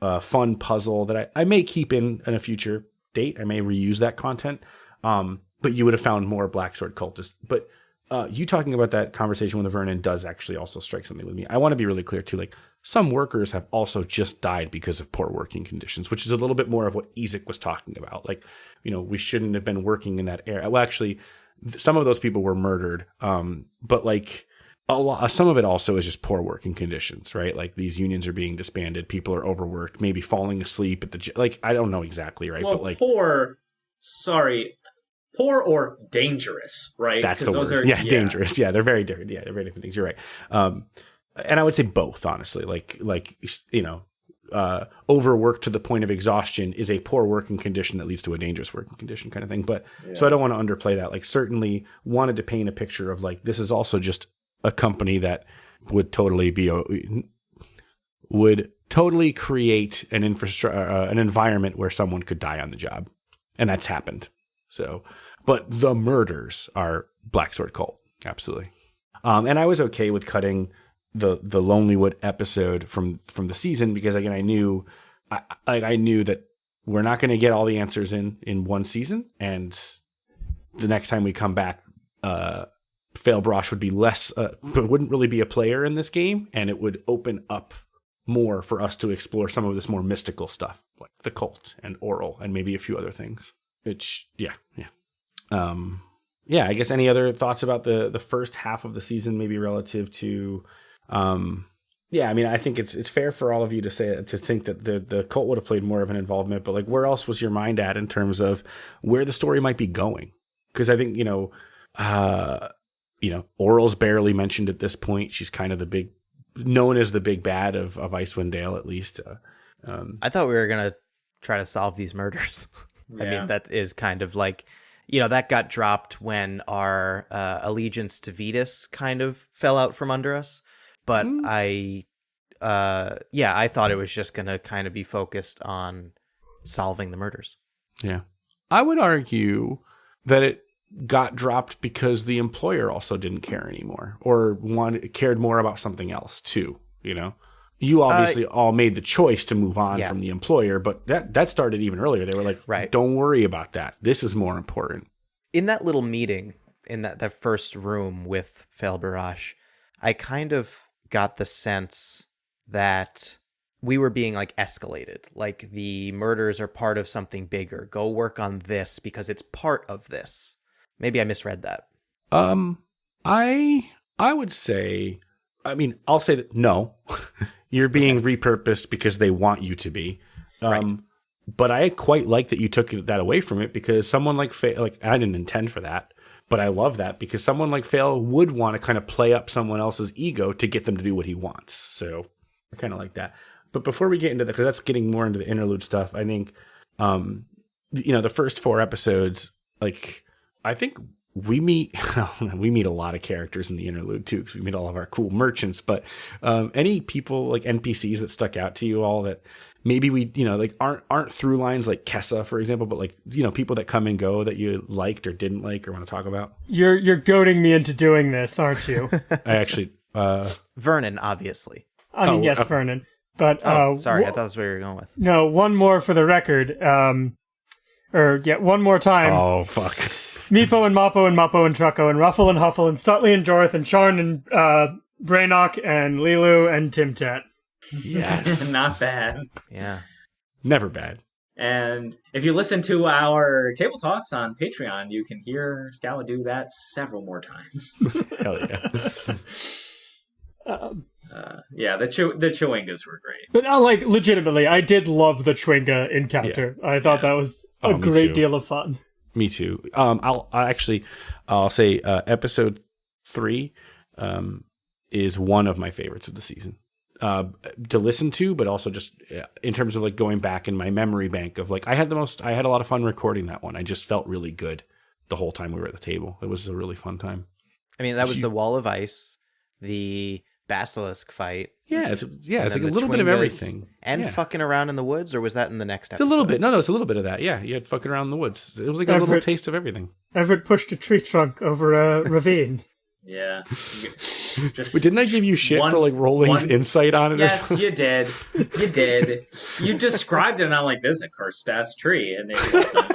uh, fun puzzle that I, I may keep in in a future date. I may reuse that content. Um, but you would have found more Black Sword cultists. But uh, you talking about that conversation with Vernon does actually also strike something with me. I want to be really clear too. Like some workers have also just died because of poor working conditions, which is a little bit more of what Ezek was talking about. Like, you know, we shouldn't have been working in that area. Well, actually, some of those people were murdered. Um, but like a lot, some of it also is just poor working conditions, right? Like these unions are being disbanded, people are overworked, maybe falling asleep at the like. I don't know exactly, right? well, but like poor, sorry, poor or dangerous, right? That's the those word. Are, yeah, dangerous. Yeah, they're very different. Yeah, they're very different things. You're right. Um, and I would say both, honestly. Like, like you know, uh, overwork to the point of exhaustion is a poor working condition that leads to a dangerous working condition, kind of thing. But so I don't want to underplay that. Like, certainly wanted to paint a picture of like this is also just a company that would totally be a, would totally create an infrastructure, uh, an environment where someone could die on the job, and that's happened. So, but the murders are Black Sword Cult, absolutely. Um, and I was okay with cutting the the Lonelywood episode from from the season because again I knew I I, knew that we're not going to get all the answers in in one season, and the next time we come back, uh, Fail Brosh would be less, uh, wouldn't really be a player in this game, and it would open up more for us to explore some of this more mystical stuff, like the cult and Auril, and maybe a few other things. Which, yeah, yeah, um, yeah. I guess any other thoughts about the the first half of the season, maybe relative to, um, yeah. I mean, I think it's it's fair for all of you to say to think that the the cult would have played more of an involvement, but like, where else was your mind at in terms of where the story might be going? Because I think you know, uh, you know, Auril's barely mentioned at this point. She's kind of the big known as the big bad of of Icewind Dale, at least. Uh, um, I thought we were gonna try to solve these murders. [LAUGHS] I Yeah. mean, that is kind of like, you know, that got dropped when our uh, allegiance to Vetus kind of fell out from under us. But Mm. I, uh, yeah, I thought it was just gonna kind of be focused on solving the murders. yeah, I would argue that it got dropped because the employer also didn't care anymore, or wanted cared more about something else too. You know. You obviously all made the choice to move on Uh, yeah. from the employer, but that that started even earlier. They were like, Right. don't worry about that. This is more important." in that little meeting in that, that first room with Fail Barash, I kind of got the sense that we were being like escalated. Like the murders are part of something bigger. Go work on this because it's part of this. Maybe I misread that. Um, I I would say, I mean, I'll say that no, [LAUGHS] you're being repurposed because they want you to be. Um, Right. but I quite like that you took that away from it because someone like like I didn't intend for that, but I love that because someone like Fail would want to kind of play up someone else's ego to get them to do what he wants. So I kind of like that. But before we get into that, because that's getting more into the interlude stuff, I think, um, you know, the first four episodes, like I think we meet [LAUGHS] we meet a lot of characters in the interlude too because we meet all of our cool merchants. But um, any people like NPCs that stuck out to you all that maybe we you know like aren't aren't through lines like Kessa for example, but like you know people that come and go that you liked or didn't like or want to talk about. You're you're goading me into doing this, aren't you? [LAUGHS] I actually. Uh, Vernon, obviously. I mean, Oh, yes, uh, Vernon. But Oh, uh, sorry. I thought that's where you were going with. no, one more for the record. Um, or yeah, one more time. oh fuck! Meepo and Mappo and Mappo and Trucko and Ruffle and Huffle and Stutley and Jorth and Charn and uh, Brainock and Lilu and Timtat. Yes, [LAUGHS] Not bad. Yeah. never bad. And if you listen to our table talks on Patreon, you can hear Scala do that several more times. [LAUGHS] Hell yeah! [LAUGHS] Um, Uh, yeah, the Chew- the Chewingas were great. but uh, like legitimately, I did love the Chwinga encounter. I thought that was a Oh, great too. deal of fun. Me too. Um, I'll, i actually, I'll say uh, episode three um, is one of my favorites of the season uh, to listen to, but also just uh, in terms of like going back in my memory bank of like I had the most, I had a lot of fun recording that one. I just felt really good the whole time we were at the table. It was a really fun time. I mean, that was You- the wall of ice, the basilisk fight. Yeah, it's yeah, it's like a little bit of everything. And yeah. fucking around in the woods, or was that in the next It's a little bit. No, no, it's a little bit of that. Yeah, you had fucking around in the woods. It was like a little taste of everything. Everett pushed a tree trunk over a [LAUGHS] ravine. Yeah. [LAUGHS] Just But didn't I give you shit One- for like Rolling's one- insight on it? or Yes, something? you did. You did. You [LAUGHS] described it, and I'm like, "This is a cursed ass tree," and it wasn't.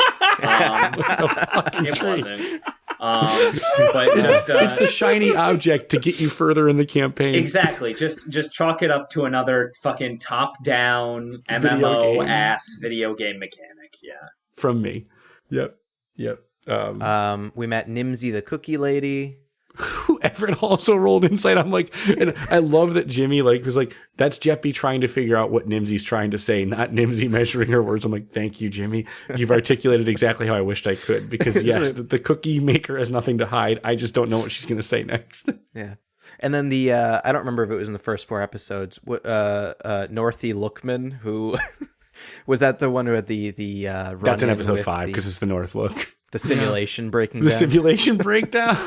Um, fucking it tree. wasn't. Um, [LAUGHS] but just uh, it's the shiny object to get you further in the campaign. exactly. Just just chalk it up to another fucking top down MMO game. ass video game mechanic. Yeah. From me. Yep. Yep. Um, Um, we met Nimsy the cookie lady. Who Everett also rolled insight. I'm like, and I love that Jimmy like was like, that's Jeppy trying to figure out what Nimsy's trying to say, not Nimsy measuring her words. I'm like, thank you, Jimmy. You've articulated exactly how I wished I could. Because [LAUGHS] yes, the, the cookie maker has nothing to hide. I just don't know what she's gonna say next. [LAUGHS] Yeah. And then the uh, I don't remember if it was in the first four episodes. Uh, uh, Northy Lookman, who [LAUGHS] was that the one who had the the uh, That's in episode five because it's the North Look. the simulation breaking The down. simulation breakdown.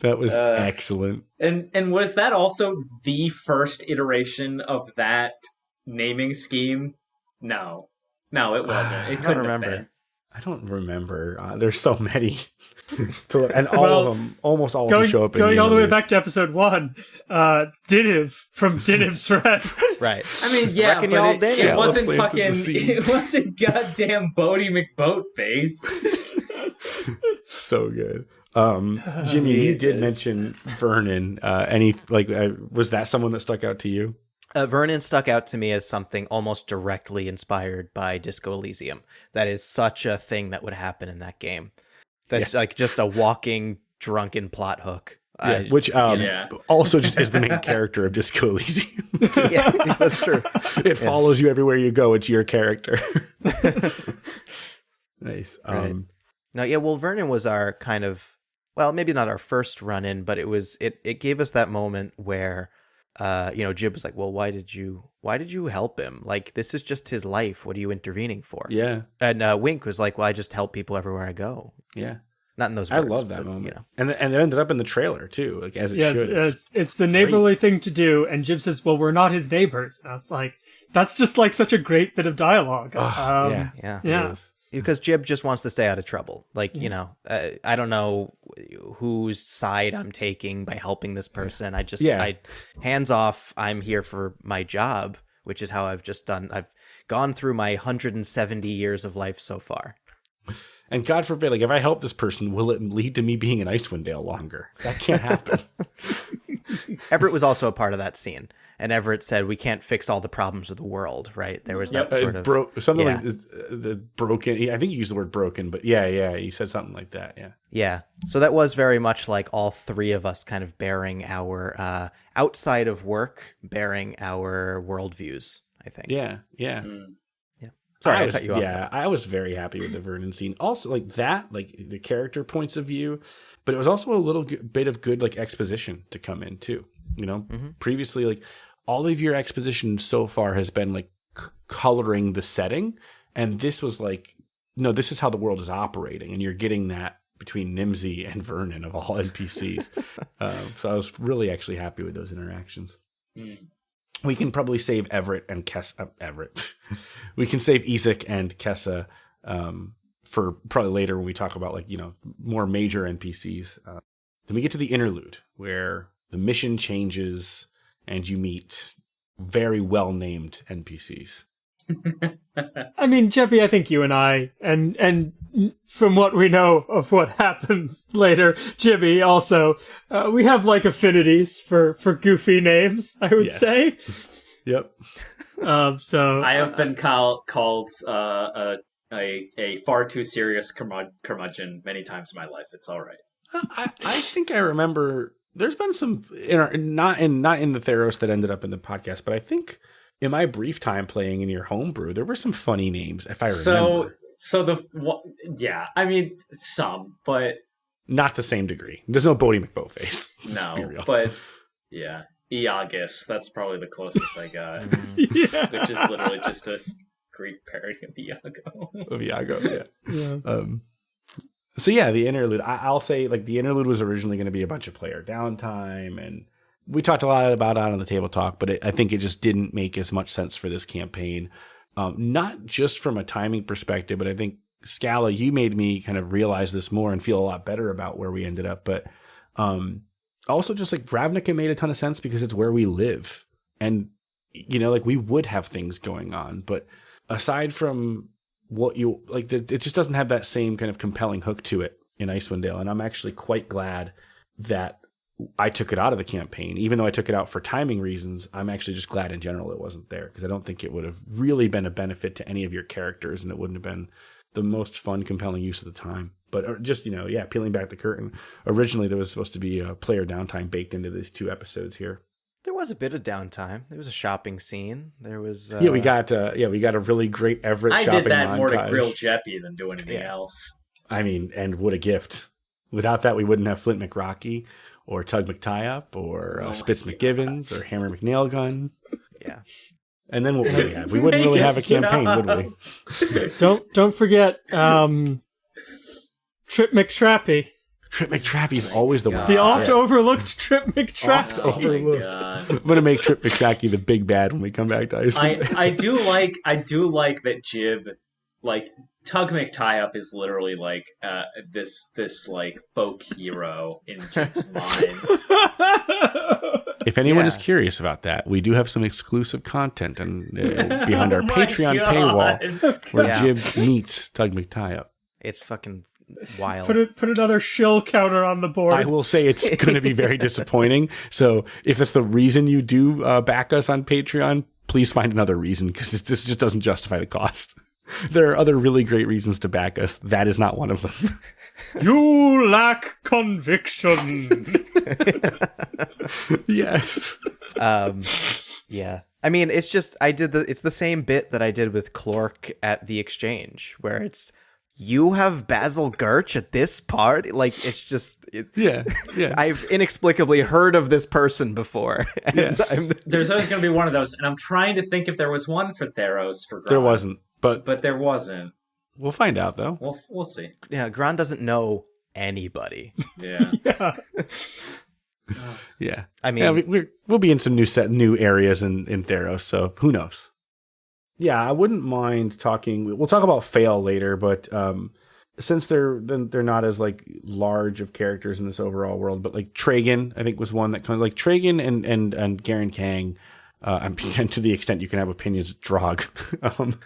That was Uh, excellent. And and was that also the first iteration of that naming scheme? No. No, it [SIGHS] wasn't. It I don't remember. I don't remember. Uh, there's so many, [LAUGHS] To- and all Well, of them, almost all of them show up. in going the all the way back to episode one, uh, Diniv from [LAUGHS] Diniv's Rest. [LAUGHS] Right. I mean, yeah, but it, it it. wasn't fucking. It wasn't goddamn Bodie McBoatface. so good. Um, [LAUGHS] Jimmy, you did mention Vernon. Uh, any like uh, was that someone that stuck out to you? Uh, Vernon stuck out to me as something almost directly inspired by Disco Elysium. That is such a thing that would happen in that game. That's like just a walking drunken plot hook. I- which um, Yeah. [LAUGHS] also just is the main [LAUGHS] character of Disco Elysium. yeah, that's true. it follows you everywhere you go. It's your character. nice. Right. Um, No, yeah. Well, Vernon was our kind of well, maybe not our first run in, but it was it. It gave us that moment where, uh, you know, Jib was like, "Well, why did you why did you help him? Like, this is just his life. What are you intervening for?" yeah, And uh, Wink was like, "Well, I just help people everywhere I go." yeah. Not in those. I love that but, moment. You know, And and it ended up in the trailer too, like as it yeah, should. it's, it's, it's the neighborly thing to do. And Jib says, well, we're not his neighbors. And I was like, that's just like such a great bit of dialogue. Ugh, Um, yeah. yeah. Yeah. Because Jib just wants to stay out of trouble. Like, you know, uh, I don't know whose side I'm taking by helping this person. I just, Yeah. I hands off. I'm here for my job, which is how I've just done. I've gone through my 170 years of life so far. And God forbid, like if I help this person, will it lead to me being in Icewind Dale longer? That can't happen. [LAUGHS] Everett was also a part of that scene, and Everett said, "We can't fix all the problems of the world." Right? There was that Uh, sort of bro- something yeah. like the, the broken. I think you used the word broken, but yeah, yeah, he said something like that. Yeah, Yeah. So that was very much like all three of us kind of bearing our uh, outside of work, bearing our worldviews. I think. yeah, yeah. Yeah. Sorry, I I, was, cut you off. yeah, I was very happy with the Vernon scene. Also, like that, like the character points of view, but it was also a little g- bit of good like exposition to come in too. You know, Mm-hmm. previously, like all of your exposition so far has been like c- coloring the setting, and this was like, no, this is how the world is operating, and you're getting that between Nimsy and Vernon of all [LAUGHS] NPCs. um, so I was really actually happy with those interactions Hmm. we can probably save Everett and Kessa. Uh, Everett. [LAUGHS] we can save Isak and Kessa um, for probably later when we talk about like you know more major NPCs. Uh, then we get to the interlude where the mission changes and you meet very well named NPCs. I mean, Jeffy, I think you and I, and and from what we know of what [LAUGHS] happens later, Jimmy also, uh, we have like affinities for for goofy names. I would Yes. say. [LAUGHS] Yep. Um, so I have been call, called uh, a, a a far too serious curmud- curmudgeon many times in my life. It's all right. I, I think I remember there's been some in our, not in not in the Theros that ended up in the podcast, but I think in my brief time playing in your homebrew, there were some funny names if I So remember. so so the wha- yeah, I mean some, but not the same degree. There's no Bodie McBoatface. [LAUGHS] Let's no, but yeah, Iagus. That's probably the closest I got, [LAUGHS] [LAUGHS] yeah. which is literally just a Greek parody of Iago. of Iago, yeah. yeah. Um, so yeah, the interlude. I, I'll say like the interlude was originally going to be a bunch of player downtime, and we talked a lot about it on the table talk, but it, I think it just didn't make as much sense for this campaign. Um, not just from a timing perspective, but I think Scala, you made me kind of realize this more and feel a lot better about where we ended up. But um, also, just like Ravnica made a ton of sense because it's where we live, and you know, like we would have things going on, but aside from what you like, the, it just doesn't have that same kind of compelling hook to it in Icewind Dale. And I'm actually quite glad that I took it out of the campaign, even though I took it out for timing reasons. I'm actually just glad in general it wasn't there because I don't think it would have really been a benefit to any of your characters, and it wouldn't have been the most fun, compelling use of the time. But uh, just you know, yeah, peeling back the curtain. Originally, there was supposed to be a player downtime baked into these two episodes here. There was a bit of downtime. There was a shopping scene. There was. Uh, yeah, we got uh, yeah, we got a really great Everett I shopping did that more to grill Jeppy than do anything Yeah. else. I mean, and what a gift! Without that, we wouldn't have Flint McRocky or Tug McTieUp or uh, Oh Spitz my McGivens or Hammer McNailgun. Yeah. And then what would we have? We wouldn't [LAUGHS] really have a campaign, would we? Don't don't forget um, Trip McTrappy, Trip McTrappy's always the one. the Yeah. oft overlooked Trip McTrappy. Oh my overlooked. god. I'm gonna make Trip McTrappy the big bad when we come back to I, Iceland. I do like I do like that Jib like Tug McTie-Up is literally like uh, this this like folk hero in Jib's [LAUGHS] mind. If anyone is curious about that, we do have some exclusive content and uh, [LAUGHS] behind our Oh my Patreon paywall where Yeah. Jib meets Tug McTie up. It's fucking wild. put it put another shill counter on the board. I will say it's going to be very [LAUGHS] disappointing. So if that's the reason you do uh, back us on Patreon, please find another reason because this just doesn't justify the cost. [LAUGHS] There are other really great reasons to back us. That is not one of them. [LAUGHS] You lack conviction. yes. um yeah i mean it's just i did the it's the same bit that i did with clork at the exchange where it's you have basil Gurch at this part? like it's just it, Yeah. Yeah. [LAUGHS] i've inexplicably heard of this person before [LAUGHS] and Yeah. I'm, There's always going to be one of those, and I'm trying to think if there was one for Theros for Grant. there wasn't, but but there wasn't. we'll find out though. We'll we'll see. yeah Gran doesn't know anybody [LAUGHS] Yeah. yeah. Yeah. i mean yeah, we, we're, we'll be in some new set, new areas in in Theros, so who knows? Yeah, I wouldn't mind talking. We'll talk about fail later, but um, since they're they're not as like large of characters in this overall world, but like Tragan, I think was one that kind of like Tragan and and and Garen Kang. Uh, and [LAUGHS] and to the extent you can have opinions, Drog. [LAUGHS] um,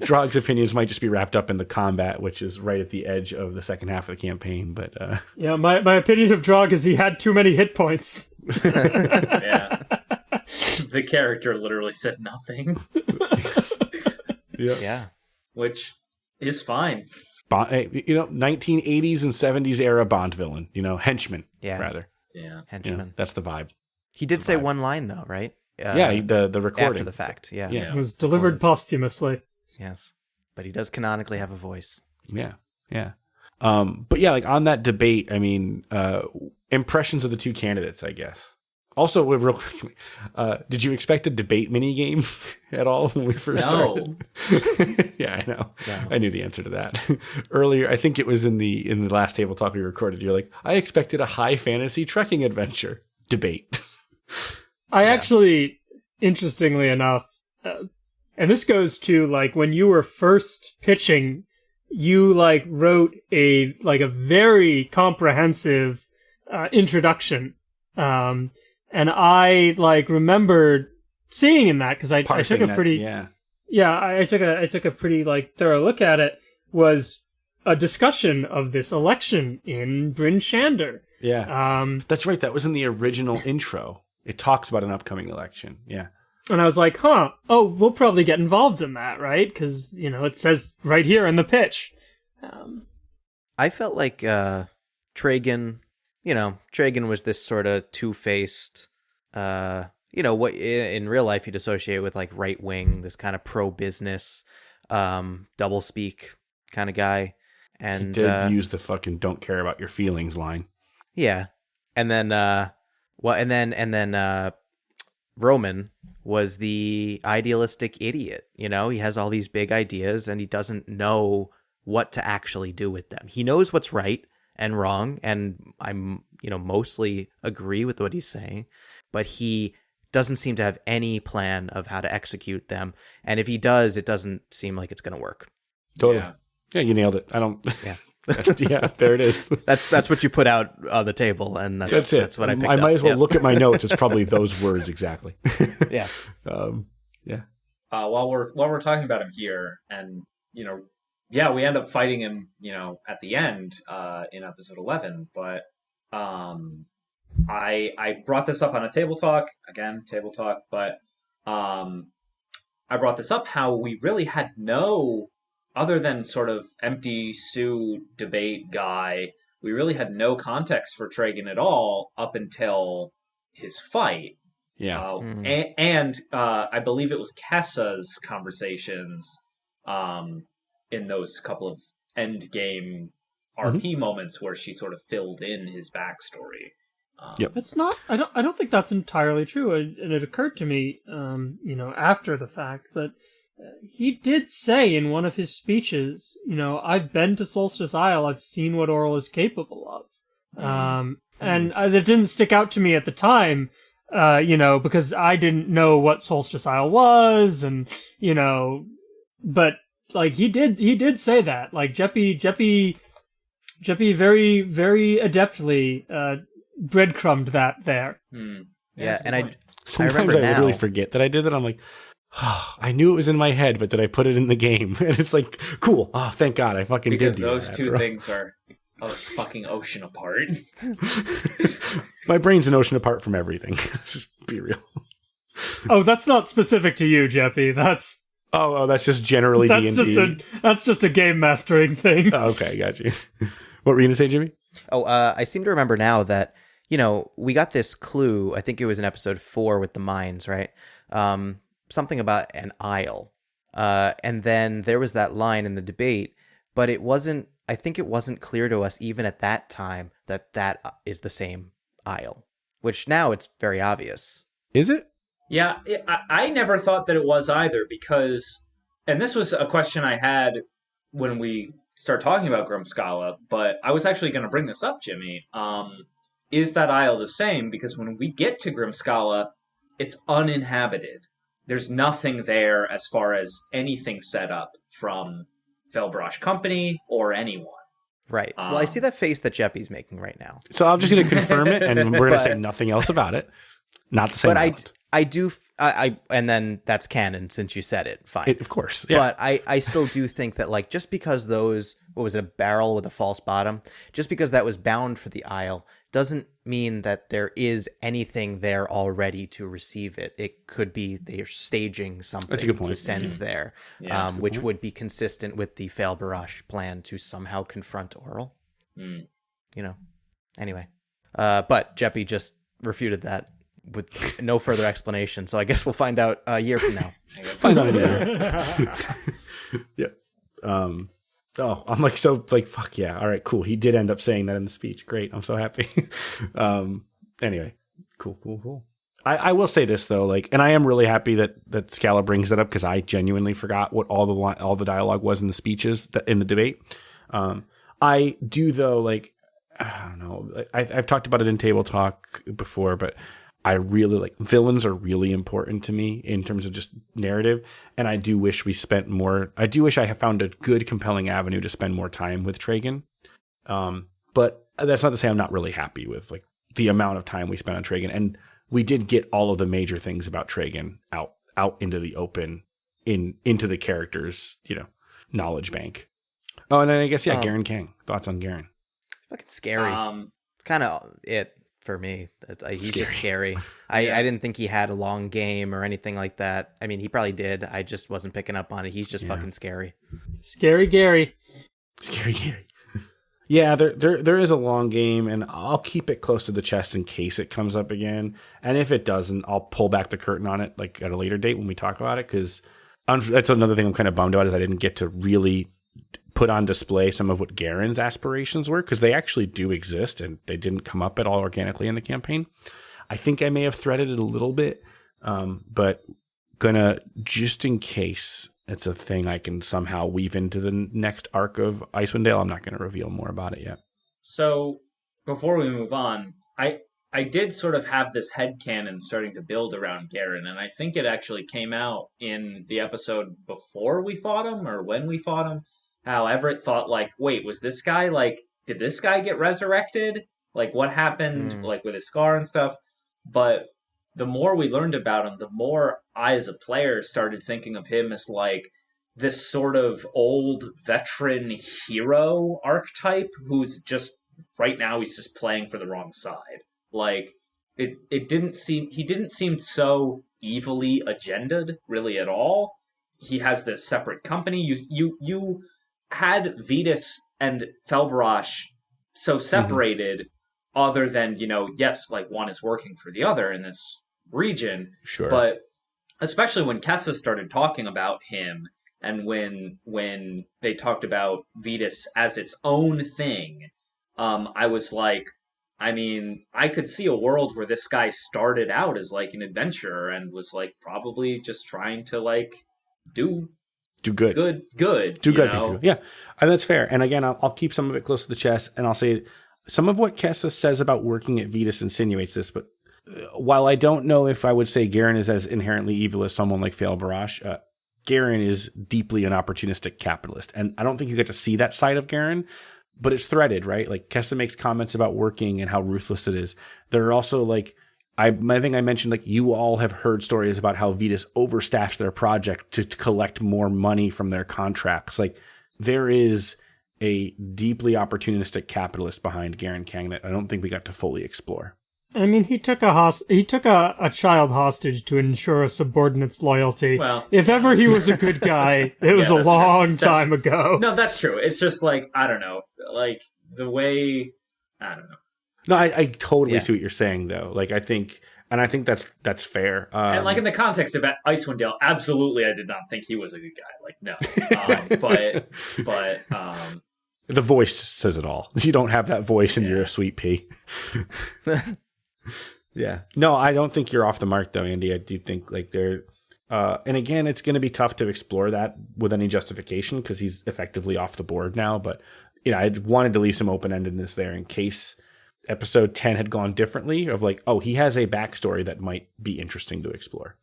Drog's opinions might just be wrapped up in the combat, which is right at the edge of the second half of the campaign. But uh, Yeah, my, my opinion of Drog is he had too many hit points. [LAUGHS] Yeah. [LAUGHS] the character literally said nothing, [LAUGHS] yeah which is fine. Bond, you know, 1980s and 70s era Bond villain, you know, henchman, Yeah. rather. Yeah. You know, henchman that's the vibe. he did say vibe. one line though right uh, yeah, the the recording. after the fact yeah. Yeah. It was delivered posthumously. yes but he does canonically have a voice Yeah, yeah. Um, but yeah, like on that debate, I mean, uh, impressions of the two candidates, I guess. Also, real quick, uh, did you expect a debate mini game [LAUGHS] at all when we first No. started? [LAUGHS] yeah, I know. No. I knew the answer to that [LAUGHS] earlier. I think it was in the in the last table talk we recorded. You're like, I expected a high fantasy trekking adventure debate. I actually, interestingly enough, uh, and this goes to like when you were first pitching, you like wrote a like a very comprehensive uh, introduction, um, and I like remembered seeing in that because I, I took a that, pretty yeah. yeah I, I took a I took a pretty like thorough look at it was a discussion of this election in Bryn Shander. Yeah. Um, That's right. That was in the original intro. It talks about an upcoming election. Yeah. And I was like, huh, oh, we'll probably get involved in that, right? Because, you know, it says right here in the pitch. Um, I felt like uh Tragan, you know, Tragan was this sort of two-faced uh you know, what in real life you'd associate with like right wing, this kind of pro business um double speak kind of guy. He And did uh, use the fucking don't care about your feelings line. yeah. And then uh well and then and then uh Roman was the idealistic idiot, you know? He has all these big ideas and he doesn't know what to actually do with them. He knows what's right and wrong and I'm, you know, mostly agree with what he's saying, but he doesn't seem to have any plan of how to execute them. And if he does, it doesn't seem like it's going to work. Totally. Yeah. Yeah. you nailed it. I don't. Yeah. [LAUGHS] yeah, there it is. [LAUGHS] That's that's what you put out on the table and that's That's it. That's what I picked I might up. as well Yep. look at my [LAUGHS] notes. It's probably those words exactly. Yeah. Um, yeah. uh, while we're while we're talking about him here, and you know, yeah, we end up fighting him, you know, at the end uh, in episode eleven. But um, I I brought this up on a table talk again, table talk, but um, I brought this up how we really had no other than sort of empty Sue debate guy. We really had no context for Tragan at all up until his fight. Yeah. Uh, Mm. a- and uh, I believe it was Kessa's conversations um, in those couple of end game Mm-hmm. RP moments where she sort of filled in his backstory. Um, Yep. that's not, I don't, I don't think that's entirely true. And and it occurred to me, um, you know, after the fact that uh, he did say in one of his speeches, you know, I've been to Solstice Isle, I've seen what Auril is capable of. Um, and uh, that didn't stick out to me at the time, uh, you know, because I didn't know what Solstice Isle was, and you know, but like he did he did say that. Like Jeppy Jeppy Jeppy very very adeptly uh, breadcrumbed that there. Hmm. Yeah, that's a good and I. Sometimes I, remember literally now- forget that I did that. I'm like, oh, I knew it was in my head, but did I put it in the game? [LAUGHS] And it's like, cool. Oh, thank God, I fucking because did. do those that two after all. things are a fucking ocean apart. [LAUGHS] My brain's an ocean apart from everything. [LAUGHS] Just be real. Oh, that's not specific to you, Jeppy. That's Oh, oh that's just generally D that's and just a that's just a game mastering thing. Oh, okay, got you. [LAUGHS] what were you gonna say, Jimmy? Oh, uh, I seem to remember now that you know we got this clue. I think it was in episode four with the mines, right? Um, something about an isle, uh, and then there was that line in the debate, but it wasn't. I think it wasn't clear to us even at that time that that uh, the same isle, which now it's very obvious. Is it? Yeah, it, I, I never thought that it was either because, and this was a question I had when we start talking about Grimskalle, but I was actually going to bring this up, Jimmy. Um, is that isle the same? Because when we get to Grimskalle, it's uninhabited. There's nothing there as far as anything set up from Felbrosh Company or anyone. Right. well, I Um, see that face that Jeppy's making right now. So I'm just gonna confirm it, and we're gonna [LAUGHS] say nothing else about it. Not the same. but island. I do, f- I, I- and then that's canon since you said it. Fine. It- of course, yeah. But I, I still do think that like just because those what was it, a barrel with a false bottom, just because that was bound for the isle doesn't mean that there is anything there already to receive it. It could be they're staging something good to point. send there, Yeah, um, which would be consistent with the Fail Barrage plan to somehow confront Auril. Hmm. You know. Anyway, uh, but Jeppy just refuted that with no further explanation. So I guess we'll find out a year from now. [LAUGHS] Find out a year. [LAUGHS] yeah. Um. Oh, I'm like so like fuck yeah. All right, cool. He did end up saying that in the speech. Great. I'm so happy. [LAUGHS] um. Anyway, cool, cool, cool. I, I will say this though, like, and I am really happy that that Scala brings it up because I genuinely forgot what all the li- all the dialogue was in the speeches that, in the debate. Um, I do though, like, I don't know. I, I've talked about it in table talk before, but I really like villains are really important to me in terms of just narrative, and I do wish we spent more. I do wish I had found a good, compelling avenue to spend more time with Tragan. Um, but that's not to say I'm not really happy with like the amount of time we spent on Tragan, and we did get all of the major things about Tragan out out into the open, in into the characters, you know, knowledge bank. Oh, and then I guess yeah, Um, Garen King. Thoughts on Garen? Fucking scary. Um, It's kind of it for me. It's, uh, he's just Scary. scary. [LAUGHS] I, Yeah. I didn't think he had a long game or anything like that. I mean, he probably did. I just wasn't picking up on it. He's just Yeah. fucking scary. Scary Gary. Scary Gary. [LAUGHS] Yeah, there, there there is a long game, and I'll keep it close to the chest in case it comes up again. And if it doesn't, I'll pull back the curtain on it like at a later date when we talk about it. Because that's another thing I'm kind of bummed about is I didn't get to really put on display some of what Garen's aspirations were because they actually do exist and they didn't come up at all organically in the campaign. I think I may have threaded it a little bit, um, but gonna just in case it's a thing I can somehow weave into the next arc of Icewind Dale. I'm not to reveal more about it yet. So before we move on, I I did sort of have this head canon starting to build around Garen, and I think it actually came out in the episode before we fought him or when we fought him. How Everett thought like, wait, was this guy like did this guy get resurrected? Like what happened Hmm. like with his scar and stuff? But the more we learned about him, the more I as a player started thinking of him as like this sort of old veteran hero archetype who's just right now he's just playing for the wrong side. Like it it didn't seem he didn't seem so evilly agended really at all. He has this separate company. You you you had Vetus and Felbrosh so separated other than, you know, yes, like one is working for the other in this region, Sure. but especially when Kessa started talking about him and when when they talked about Vetus as its own thing, um, I was like, I mean, I could see a world where this guy started out as like an adventurer and was like probably just trying to like do do good. good good. Do good. know? people. Yeah, and that's fair. And again, I'll, I'll keep some of it close to the chest, and I'll say some of what Kessa says about working at Vetus insinuates this. But uh, while I don't know if I would say Garen is as inherently evil as someone like Fail Barash, uh, Garen is deeply an opportunistic capitalist. And I don't think you get to see that side of Garen, but it's threaded, right? Like Kessa makes comments about working and how ruthless it is. There are also like I, I think I mentioned like you all have heard stories about how Vetus overstaffs their project to, to collect more money from their contracts. Like there is a deeply opportunistic capitalist behind Garen Kang that I don't think we got to fully explore. I mean, he took a host- he took a, a child hostage to ensure a subordinate's loyalty. Well- if ever he was a good [LAUGHS] guy, it was Yeah, a long that's- time ago. No, that's true. It's just like I don't know, like the way I don't know. No, I, I totally Yeah. see what you're saying though. Like I think, and I think that's that's fair. Um, and like in the context of Icewind Dale, absolutely, I did not think he was a good guy. Like no, [LAUGHS] um, but but um, the voice says it all. [LAUGHS] You don't have that voice, and you're a sweet pea. [LAUGHS] yeah. No, I don't think you're off the mark though, Andy. I do think like there. Uh, and again, it's going to be tough to explore that with any justification because he's effectively off the board now. But you know, I wanted to leave some open endedness there in case episode ten had gone differently. Of like, oh, he has a backstory that might be interesting to explore,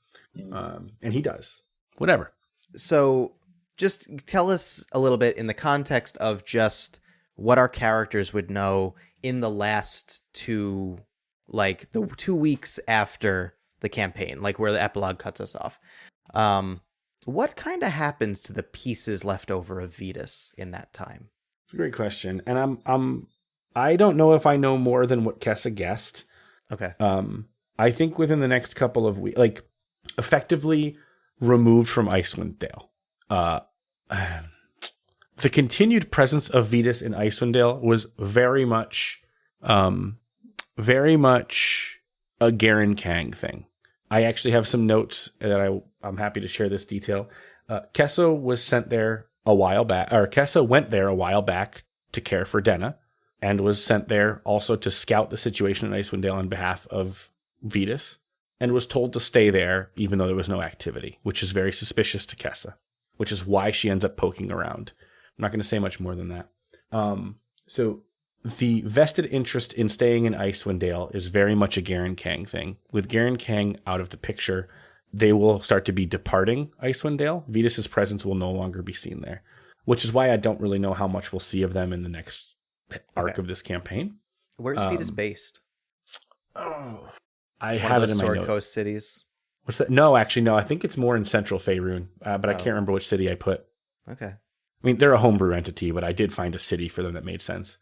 um, and he does. Whatever. So, just tell us a little bit in the context of just what our characters would know in the last two, like the two weeks after the campaign, like where the epilogue cuts us off. Um, what kind of happens to the pieces left over of Vetus in that time? It's a great question, and I'm I'm I don't know if I know more than what Kessa guessed. Okay. Um, I think within the next couple of weeks, like effectively removed from Icewind Dale. Uh, [SIGHS] the continued presence of Vetus in Icewind Dale was very much, um, very much a Garen Kang thing. I actually have some notes that I I'm happy to share this detail. Uh, Kesso was sent there a while back, or Kessa went there a while back to care for Denna, and was sent there also to scout the situation in Icewind Dale on behalf of Vetus, and was told to stay there even though there was no activity, which is very suspicious to Kessa, which is why she ends up poking around. I'm not going to say much more than that. Um, so the vested interest in staying in Icewind Dale is very much a Garen Kang thing. With Garen Kang out of the picture, they will start to be departing Icewind Dale. Vetus's presence will no longer be seen there, which is why I don't really know how much we'll see of them in the next arc Okay. of this campaign. Where's Vetus Um, based? Oh, I One have it in my Sword notes. Coast cities. What's that? No, actually, no. I think it's more in Central Faerun, uh, but I Oh. can't remember which city I put. Okay. I mean, they're a homebrew entity, but I did find a city for them that made sense.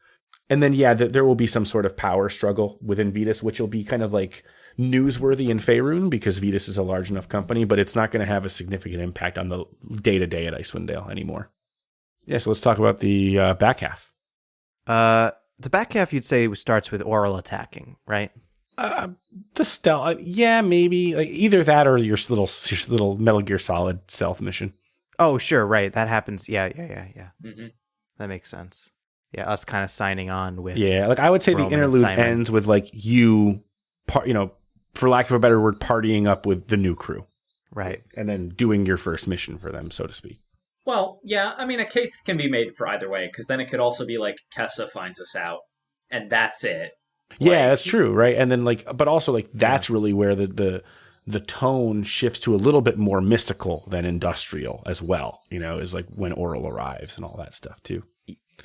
And then, yeah, th- there will be some sort of power struggle within Vetus, which will be kind of like newsworthy in Faerun because Vetus is a large enough company, but it's not going to have a significant impact on the day to day at Icewind Dale anymore. Yeah, so let's talk about the uh, back half. Uh, the back half you'd say starts with Auril attacking, right? Uh, the stealth, yeah, maybe like either that or your little your little Metal Gear Solid stealth mission. Oh, sure, right. That happens. Yeah, yeah, yeah, yeah. hmm That makes sense. Yeah, us kind of signing on with. Yeah, like I would say Roman the interlude ends with like you, par- you know, for lack of a better word, partying up with the new crew Right. and then doing your first mission for them, so to speak. Well, yeah, I mean, a case can be made for either way because then it could also be like Kessa finds us out, and that's it. yeah, Like- that's true, right? And then like, but also like that's really where the the the tone shifts to a little bit more mystical than industrial as well. You know, is like when Auril arrives and all that stuff too.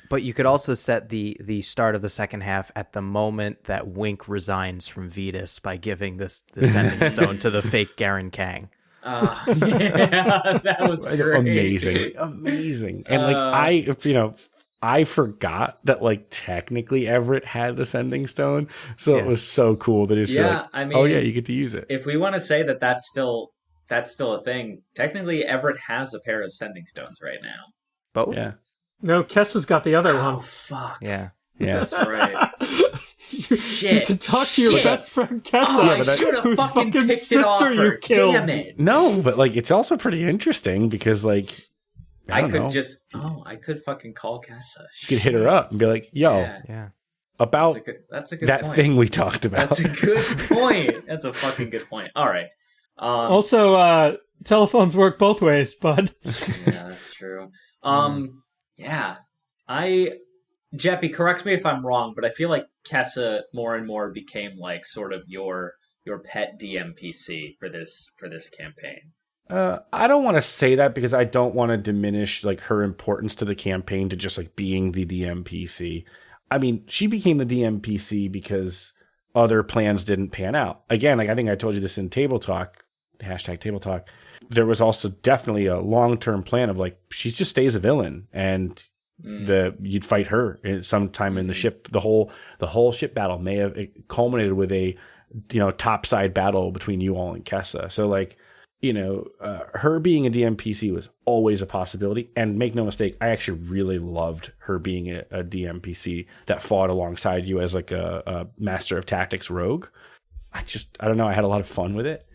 But you could also set the the start of the second half at the moment that Wink resigns from Vetus by giving this the [LAUGHS] sending stone to the fake Garen Kang. Uh, [LAUGHS] yeah, that was great. amazing, amazing, and like Uh, I, you know. I forgot that like technically Everett had the sending stone, so Yeah. it was so cool that it's Yeah, like, I oh yeah, you get to use it. If we want to say that that's still that's still a thing, technically Everett has a pair of sending stones right now. Both. Yeah, No, Kessa's got the other Oh one. fuck! Yeah. yeah. That's right. [LAUGHS] you, Shit, you can talk to your shit. best friend Kessa, Oh, Yeah, I but that- whose fucking, fucking picked it off sister you her. killed. Damn it! No, but like it's also pretty interesting because like I, I, don't could know, just oh, I could fucking call Kessa. you could hit her up and be like, "Yo, Yeah, Yeah. that's about a good. That's a good that point. thing we talked about." That's a good [LAUGHS] point. That's a fucking good point. All right. Um, Also, uh, telephones work both ways, bud. yeah, that's true. Um, yeah, I, Jeppy, correct me if I'm wrong, but I feel like Kessa more and more became like sort of your your pet DMPC for this for this campaign. Uh, I don't want to say that because I don't want to diminish like her importance to the campaign to just like being the DMPC. I mean, she became the DMPC because other plans didn't pan out. Again, like I think I told you this in table talk, hashtag table talk. There was also definitely a long term plan of like she just stays a villain and the you'd fight her sometime in the ship. The whole the whole ship battle may have culminated with a you know topside battle between you all and Kessa. So like you know, uh, her being a DMPC was always a possibility. And make no mistake, I actually really loved her being a, a DMPC that fought alongside you as like a, a, master of tactics rogue. I just, I don't know, I had a lot of fun with it.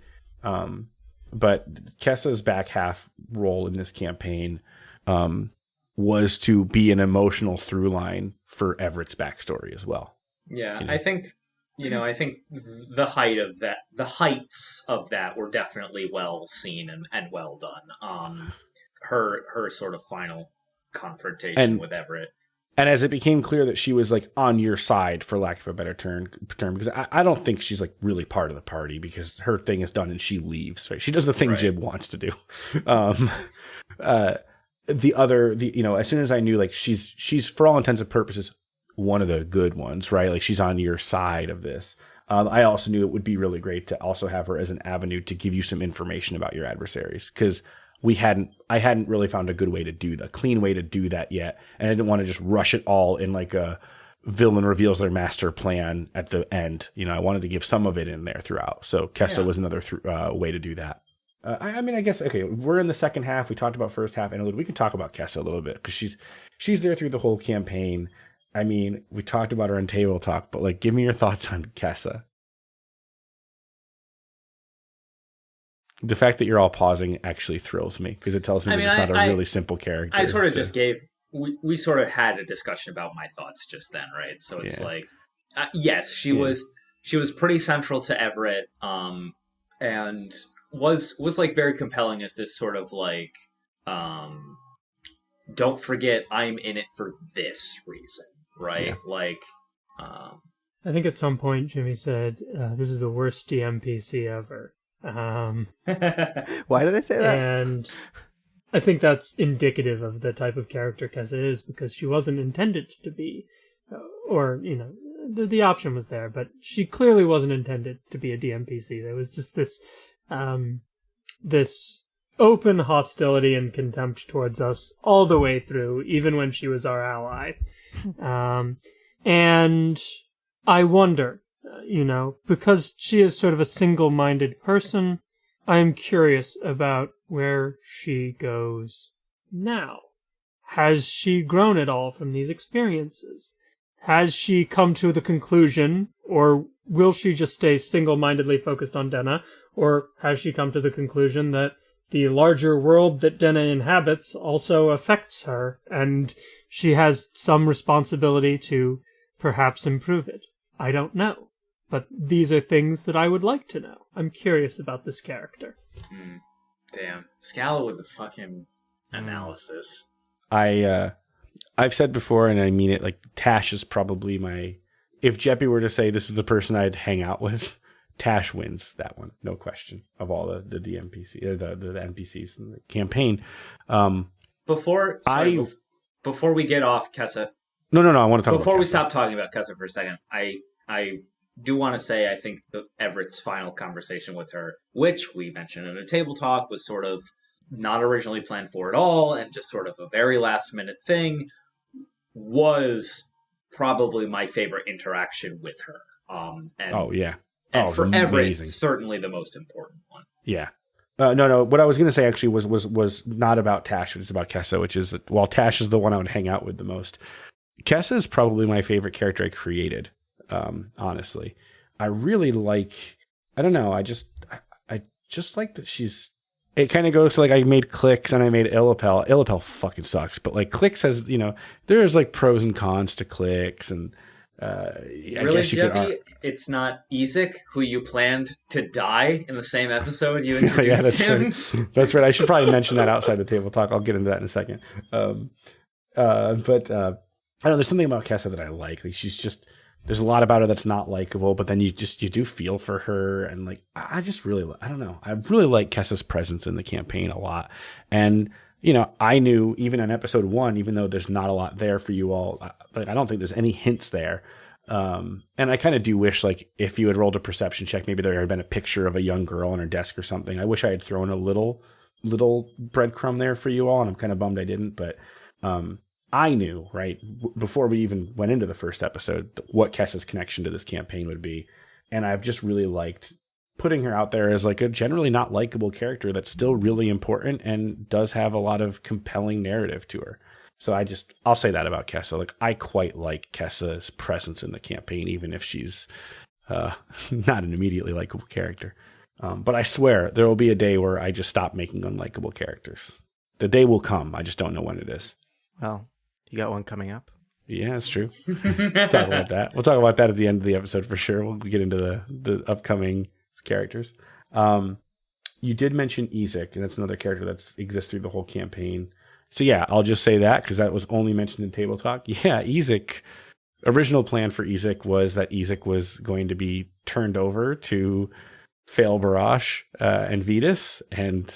Um, but Kessa's back half role in this campaign um, was to be an emotional through line for Everett's backstory as well. Yeah, you know? I think you know, I think the height of that, the heights of that were definitely well seen and, and well done. Um, her her sort of final confrontation and, with Everett. And as it became clear that she was like on your side, for lack of a better term, term because I, I don't think she's like really part of the party because her thing is done and she leaves. Right? She does the thing right. Jib wants to do. [LAUGHS] Um, uh, the other, the you know, as soon as I knew like she's she's for all intents and purposes one of the good ones, right? Like she's on your side of this. Um, I also knew it would be really great to also have her as an avenue to give you some information about your adversaries because we hadn't, I hadn't really found a good way to do the clean way to do that yet, and I didn't want to just rush it all in like a villain reveals their master plan at the end. You know, I wanted to give some of it in there throughout. So Kessa yeah. was another th- uh, way to do that. Uh, I, I, mean, I guess okay. We're in the second half. We talked about first half and We can talk about Kessa a little bit because she's she's there through the whole campaign. I mean, we talked about her in table talk, but like, give me your thoughts on Kessa. The fact that you're all pausing actually thrills me because it tells me I mean, that it's not a I, really simple character. I sort of to... just gave we we sort of had a discussion about my thoughts just then, right? So it's yeah. like, uh, yes, she yeah. was she was pretty central to Everett, um, and was was like very compelling as this sort of like, um, don't forget I'm in it for this reason right? Yeah. Like, um, I think at some point Jimmy said, uh, "This is the worst DMPC ever." Um, [LAUGHS] Why did I say that? And I think that's indicative of the type of character Kessa is because she wasn't intended to be, uh, or you know, the the option was there, but she clearly wasn't intended to be a DMPC. There was just this, um, this open hostility and contempt towards us all the way through, even when she was our ally. [LAUGHS] um, and I wonder, uh, you know, because she is sort of a single minded person, I am curious about where she goes now. Has she grown at all from these experiences? Has she come to the conclusion, or will she just stay single mindedly focused on Denna, or has she come to the conclusion that the larger world that Denna inhabits also affects her, and she has some responsibility to perhaps improve it. I don't know. But these are things that I would like to know. I'm curious about this character. Mm, damn. Scala with the fucking analysis. I uh I've said before and I mean it like Tash is probably my if Jeppy were to say this is the person I'd hang out with, Tash wins that one, no question. Of all the the DMPC or the, the, the NPCs in the campaign. Um, before sorry, I before we get off Kessa. No, no, no. I want to talk before we stop talking about Kessa for a second. I I do want to say I think the Everett's final conversation with her, which we mentioned in a table talk, was sort of not originally planned for at all, and just sort of a very last minute thing, was probably my favorite interaction with her. Um, and oh yeah, and oh, for Everett, certainly the most important one. Yeah. Uh, no, no. What I was going to say actually was was was not about Tash. It was about Kessa, which is while Tash is the one I would hang out with the most. Kessa is probably my favorite character I created. Um, honestly, I really like. I don't know. I just I, I just like that she's. It kind of goes to like I made clicks and I made Illapel. Illapel fucking sucks, but like clicks has you know there's like pros and cons to clicks and uh, I really, Jeffy, it's not Ezek who you planned to die in the same episode you [LAUGHS] introduced yeah, that's him. Right. [LAUGHS] That's right. I should probably mention that outside the table talk. I'll get into that in a second. Um, uh, but uh, I don't know. There's something about Kessa that I like. like. She's just there's a lot about her that's not likable, but then you just you do feel for her, and like I just really I don't know I really like Kessa's presence in the campaign a lot, and you know I knew even in episode one, even though there's not a lot there for you all, like I don't think there's any hints there. Um, and I kind of do wish, like, if you had rolled a perception check, maybe there had been a picture of a young girl on her desk or something. I wish I had thrown a little, little breadcrumb there for you all, and I'm kind of bummed I didn't. But um, I knew, right, before we even went into the first episode, what Kessa's connection to this campaign would be. And I've just really liked putting her out there as like a generally not likable character that's still really important and does have a lot of compelling narrative to her. So I just I'll say that about Kessa. Like I quite like Kessa's presence in the campaign, even if she's uh, [LAUGHS] not an immediately likable character. Um, but I swear there will be a day where I just stop making unlikable characters. The day will come. I just don't know when it is. Well, you got one coming up. Yeah, that's true. we'll talk about that. We'll talk about that at the end of the episode for sure. We'll get into the the upcoming characters. Um, you did mention Ezek, and that's another character that exists through the whole campaign. So yeah, I'll just say that because that was only mentioned in table talk. [LAUGHS] Yeah, Ezek. Original plan for Ezek was that Ezek was going to be turned over to Fail Barash uh, and Vetus, and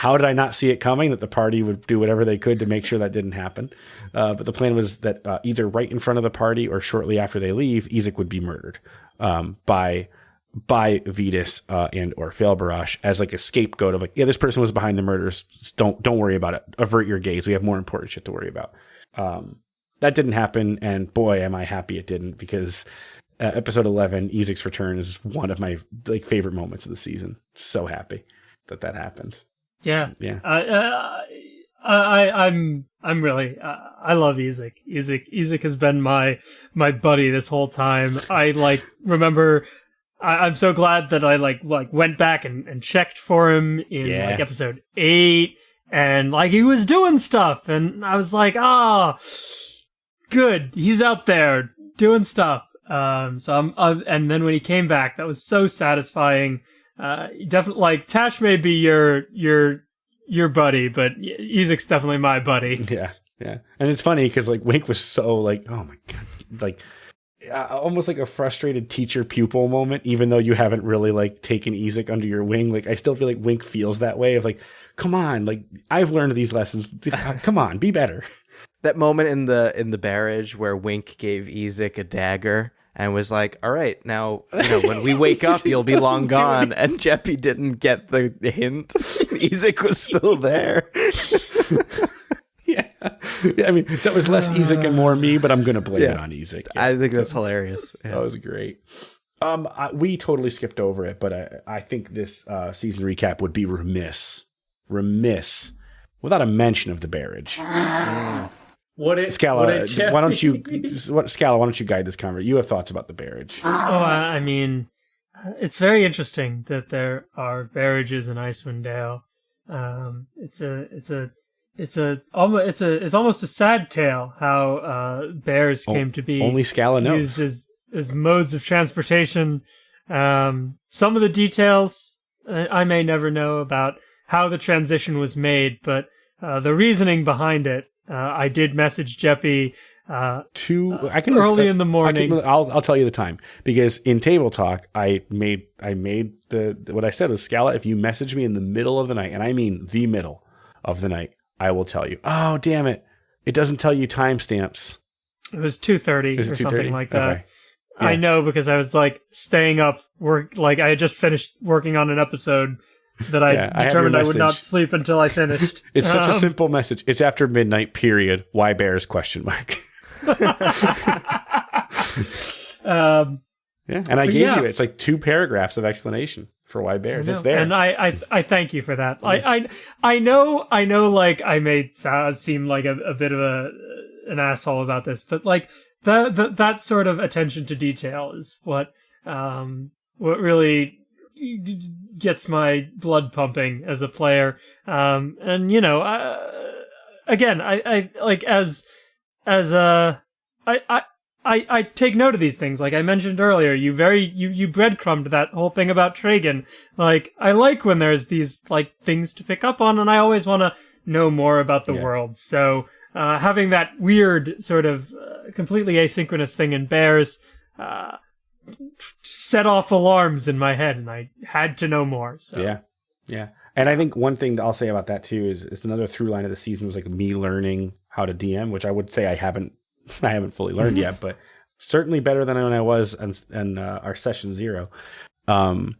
how did I not see it coming that the party would do whatever they could to make sure that didn't happen? Uh, but the plan was that uh, either right in front of the party or shortly after they leave, Ezek would be murdered um, by by Vetus uh, and or Failbarash as like a scapegoat of like, yeah, this person was behind the murders. Don't don't worry about it. Avert your gaze. We have more important shit to worry about. Um, that didn't happen, and boy, am I happy it didn't because uh, episode eleven, Ezek's return, is one of my like favorite moments of the season. So happy that that happened. Yeah, Yeah, I, uh, I, I'm, I'm really, uh, I love Ezek. Ezek, Ezek has been my, my buddy this whole time. I like remember. I, I'm so glad that I like, like went back and, and checked for him in Yeah. like episode eight, and like he was doing stuff, and I was like, ah, good, he's out there doing stuff. Um, so I'm, uh, and then when he came back, that was so satisfying. Uh, definitely like Tash may be your your your buddy, but Ezek's definitely my buddy. [LAUGHS] yeah, yeah. And it's funny because like Wink was so like, oh my god, like uh, almost like a frustrated teacher pupil moment. Even though you haven't really like taken Ezek under your wing, like I still feel like Wink feels that way of like, come on, like I've learned these lessons. [LAUGHS] come on, be better. That moment in the in the barrage where Wink gave Ezek a dagger and was like, "All right, now you know when we wake up, you'll be [LAUGHS] long gone." And Jeppy didn't get the hint. [LAUGHS] Ezek was still there. [LAUGHS] yeah. yeah, I mean that was less Ezek and more me, but I'm gonna blame Yeah. it on Ezek. I think that's hilarious. Yeah. That was great. Um, I, we totally skipped over it, but I, I think this uh, season recap would be remiss, remiss, without a mention of the barrage. [SIGHS] What it, Scala, what it, why don't you, what, Scala, why don't you guide this conversation? You have thoughts about the barrage. Oh, I, I mean, it's very interesting that there are barrages in Icewind Dale. Um, it's a, it's a, it's a, almost, it's a, it's almost a sad tale how uh, bears came to be Only Scala knows. used as as modes of transportation. Um, some of the details uh, I may never know about how the transition was made, but uh, the reasoning behind it, uh, I did message Jeppy uh, Two, I can early in the morning. can, I'll, I'll tell you the time because in table talk, I made, I made the, what I said was Scala, if you message me in the middle of the night, and I mean the middle of the night, I will tell you. Oh, damn it. It doesn't tell you timestamps. It was two thirty or Is it something like that. Okay. I know because I was like staying up work like I had just finished working on an episode that I Yeah, determined your I would not sleep until I finished. [LAUGHS] It's such a Um, simple message. It's after midnight, period. Why bears? Question mark. [LAUGHS] um, Yeah, and I gave yeah. you it. It's like two paragraphs of explanation for why bears. It's there. and I, I, I thank you for that. I, I, I know, I know, like I made Saz seem like a, a bit of a an asshole about this, but like that, that that sort of attention to detail is what, um, what really gets my blood pumping as a player. Um, and you know, uh, again, I, I like as as a, I, I. I, I take note of these things. Like I mentioned earlier, you very you you breadcrumbed that whole thing about Tragan. Like I like when there's these like things to pick up on, and I always want to know more about the Yeah. world. So uh, having that weird sort of uh, completely asynchronous thing in Bears, uh, set off alarms in my head, and I had to know more. So Yeah, yeah. And I think one thing I'll say about that too is, it's another through line of the season was like me learning how to DM, which I would say I haven't [LAUGHS] I haven't fully learned yet, [LAUGHS] but certainly better than when I was and in uh, our session zero. Um,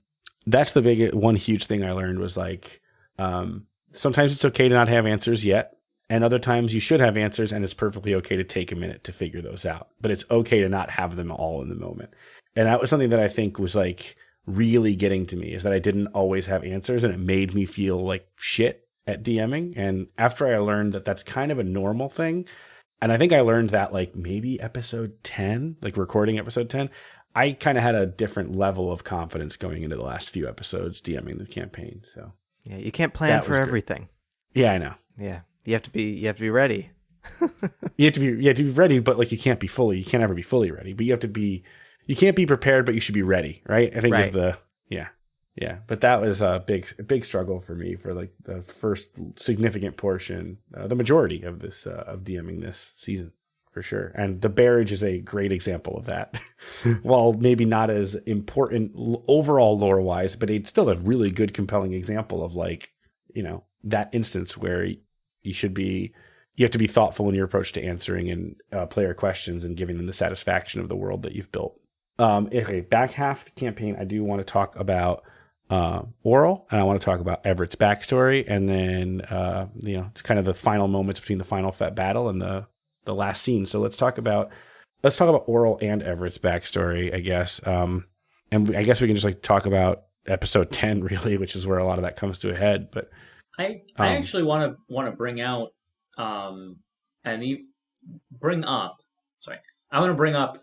that's the big one huge thing I learned was like um, sometimes it's okay to not have answers yet. And other times you should have answers, and it's perfectly okay to take a minute to figure those out. But it's okay to not have them all in the moment. And that was something that I think was like really getting to me is that I didn't always have answers and it made me feel like shit at DMing. And after I learned that that's kind of a normal thing, and I think I learned that like maybe episode 10, like recording episode 10, I kind of had a different level of confidence going into the last few episodes DMing the campaign. So, Yeah, you can't plan for everything. yeah, I know. Yeah, you have to be you have to be ready. [LAUGHS] You have to be you have to be ready, but like you can't be fully, you can't ever be fully ready. But you have to be you can't be prepared, but you should be ready, right? I think is the yeah. Yeah, but that was a big, a big struggle for me for like the first significant portion, uh, the majority of this uh, of DMing this season for sure. And the barrage is a great example of that. [LAUGHS] While maybe not as important overall lore wise, but it's still a really good, compelling example of like you know that instance where you should be you have to be thoughtful in your approach to answering and uh, player questions and giving them the satisfaction of the world that you've built. Um, okay, back half the campaign, I do want to talk about uh, Auril, and I want to talk about Everett's backstory, and then uh, you know, it's kind of the final moments between the final fet battle and the the last scene. So let's talk about let's talk about Auril and Everett's backstory, I guess. Um, and I guess we can just like talk about episode [LAUGHS] ten, really, which is where a lot of that comes to a head. But I I Um, actually want to want to bring out um and e- bring up sorry I want to bring up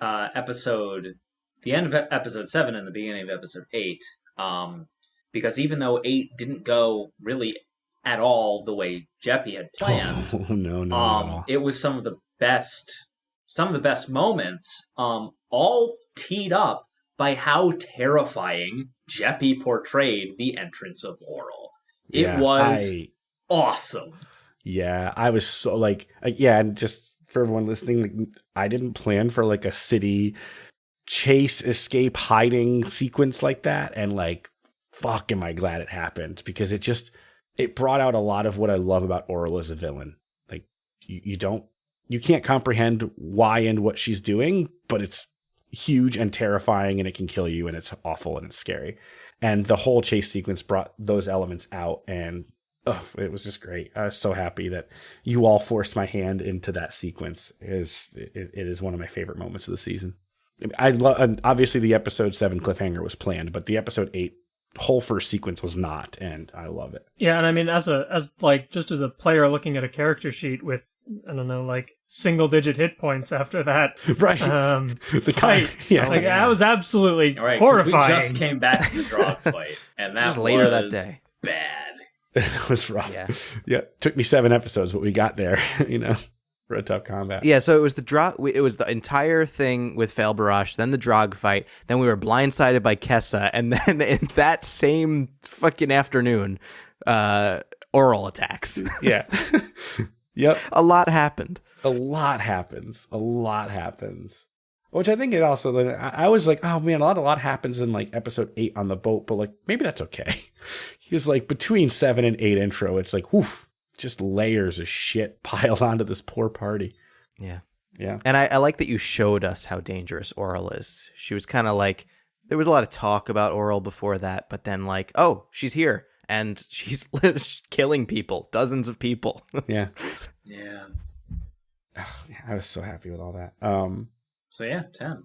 uh episode the end of episode seven and the beginning of episode eight um because even though eight didn't go really at all the way Jeppy had planned oh, [LAUGHS] no, no, um all. it was some of the best some of the best moments um all teed up by how terrifying Jeppy portrayed the entrance of Auril. It Yeah, was I- awesome. Yeah, I was so like, uh, yeah, and just for everyone listening, like, I didn't plan for like a city chase, escape, hiding sequence like that, and like, fuck, am I glad it happened because it just it brought out a lot of what I love about Auril as a villain. Like, you, you don't, you can't comprehend why and what she's doing, but it's huge and terrifying, and it can kill you, and it's awful and it's scary. And the whole chase sequence brought those elements out, and oh, it was just great. I was so happy that you all forced my hand into that sequence. It is it, it is one of my favorite moments of the season. I love obviously the episode seven cliffhanger was planned, but the episode eight whole first sequence was not, and I love it. Yeah, and I mean, as a as like just as a player looking at a character sheet with I don't know, like single digit hit points after that [LAUGHS] Right. um, [LAUGHS] the fight, kind, yeah, like that was absolutely All right, 'cause horrifying. we just came back from the drog fight, and [LAUGHS] that Just later that day. bad. It [LAUGHS] was rough. Yeah. yeah, took me seven episodes, but we got there. [LAUGHS] You know, for a tough combat. Yeah, so it was the drog. It was the entire thing with Fail Barrage, then the drog fight, then we were blindsided by Kessa, and [LAUGHS] then in that same fucking afternoon, uh, Auril attacks. yeah. yep. A lot happened. a lot happens. A lot happens. Which I think it also. like, I I was like, oh man, a lot, a lot happens in like episode eight on the boat, but like maybe that's okay. [LAUGHS] Because like between seven and eight intro, it's like, woof, just layers of shit [LAUGHS] piled onto this poor party. Yeah. Yeah, And I, I like that you showed us how dangerous Auril is. She was kind of like, there was a lot of talk about Auril before that, but then like, oh, she's here and [LAUGHS] she's killing people, dozens of people. yeah. Yeah. I was so happy with all that. Um, So yeah, ten.